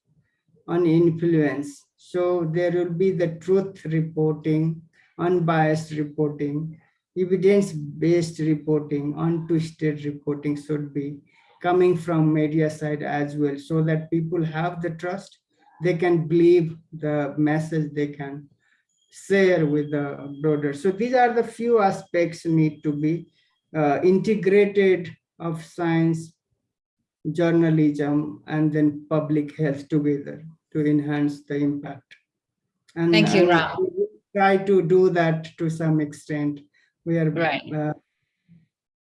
uninfluenced. So there will be the truth reporting, unbiased reporting, evidence-based reporting, untwisted reporting should be coming from media side as well, so that people have the trust, they can believe the message they can share with the broader. So these are the few aspects need to be uh, integrated of science, journalism, and then public health together to enhance the impact. And Thank you, Ram. we Try to do that to some extent. We are Right. uh,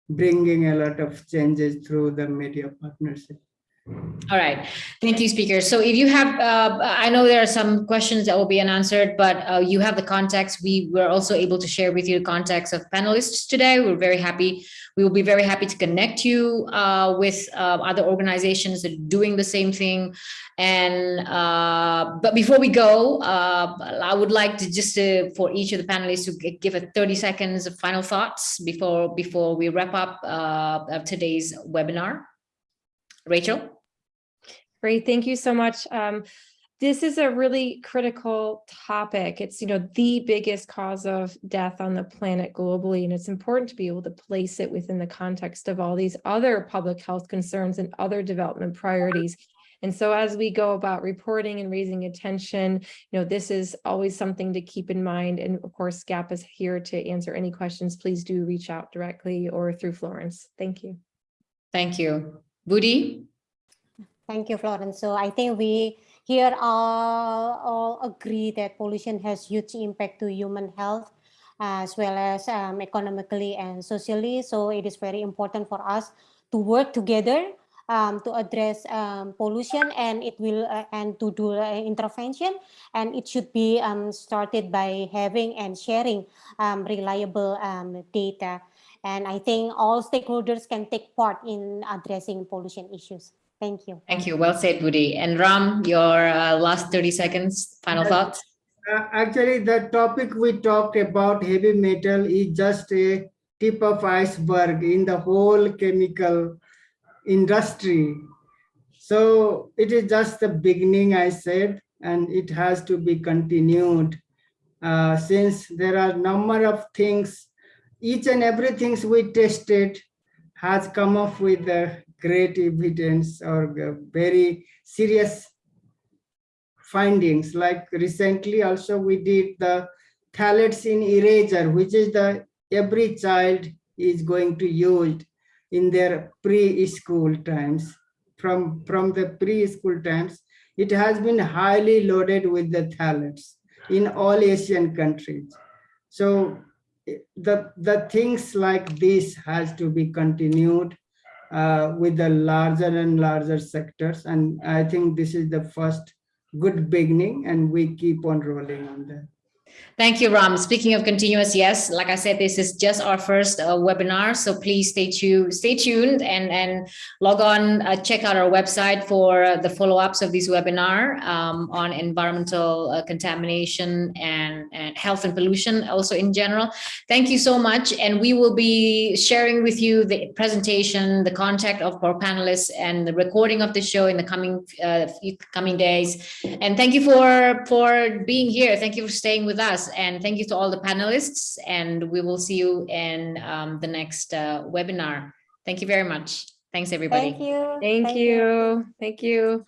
bringing a lot of changes through the media partnership. All right, thank you, speakers. So if you have, uh, I know there are some questions that will be unanswered, but uh, you have the context. We were also able to share with you the context of panelists today. We're very happy. We will be very happy to connect you uh, with uh, other organizations that are doing the same thing. And uh, but before we go, uh, I would like to just for each of the panelists to give a 30 seconds of final thoughts before before we wrap up today's webinar. Rachel? Great, thank you so much. Um, this is a really critical topic. It's, you know, the biggest cause of death on the planet globally, and it's important to be able to place it within the context of all these other public health concerns and other development priorities. And so as we go about reporting and raising attention, you know, this is always something to keep in mind. And of course, GAP is here to answer any questions. Please do reach out directly or through Florence. Thank you. Thank you. Budi? Thank you, Florence. So I think we here all, all agree that pollution has huge impact to human health as well as um, economically and socially. So it is very important for us to work together um, to address um, pollution and it will uh, and to do uh, intervention and it should be um, started by having and sharing um, reliable um, data. And I think all stakeholders can take part in addressing pollution issues. Thank you. Thank you. Well said, Budi. And Ram, your uh, last 30 seconds, final Yes. thoughts? Uh, actually, the topic we talked about heavy metal is just a tip of iceberg in the whole chemical industry. So it is just the beginning, I said, and it has to be continued. Uh, since there are number of things, each and everything we tested has come up with the great evidence or very serious findings. Like recently also we did the phthalates in eraser which is the every child is going to use in their preschool times. From from the preschool times it has been highly loaded with the phthalates in all asian countries. So the the things like this has to be continued uh, with the larger and larger sectors and i think this is the first good beginning and we keep on rolling on that. Thank you, Ram. Speaking of continuous, yes, like I said, this is just our first uh, webinar, so please stay tuned, stay tuned and, and log on, uh, check out our website for uh, the follow-ups of this webinar um, on environmental uh, contamination and, and health and pollution also in general. Thank you so much. And we will be sharing with you the presentation, the contact of our panelists and the recording of the show in the coming uh, coming days. And thank you for, for being here. Thank you for staying with us. And thank you to all the panelists. And we will see you in um, the next uh, webinar. Thank you very much. Thanks, everybody. Thank you. Thank you. Thank you.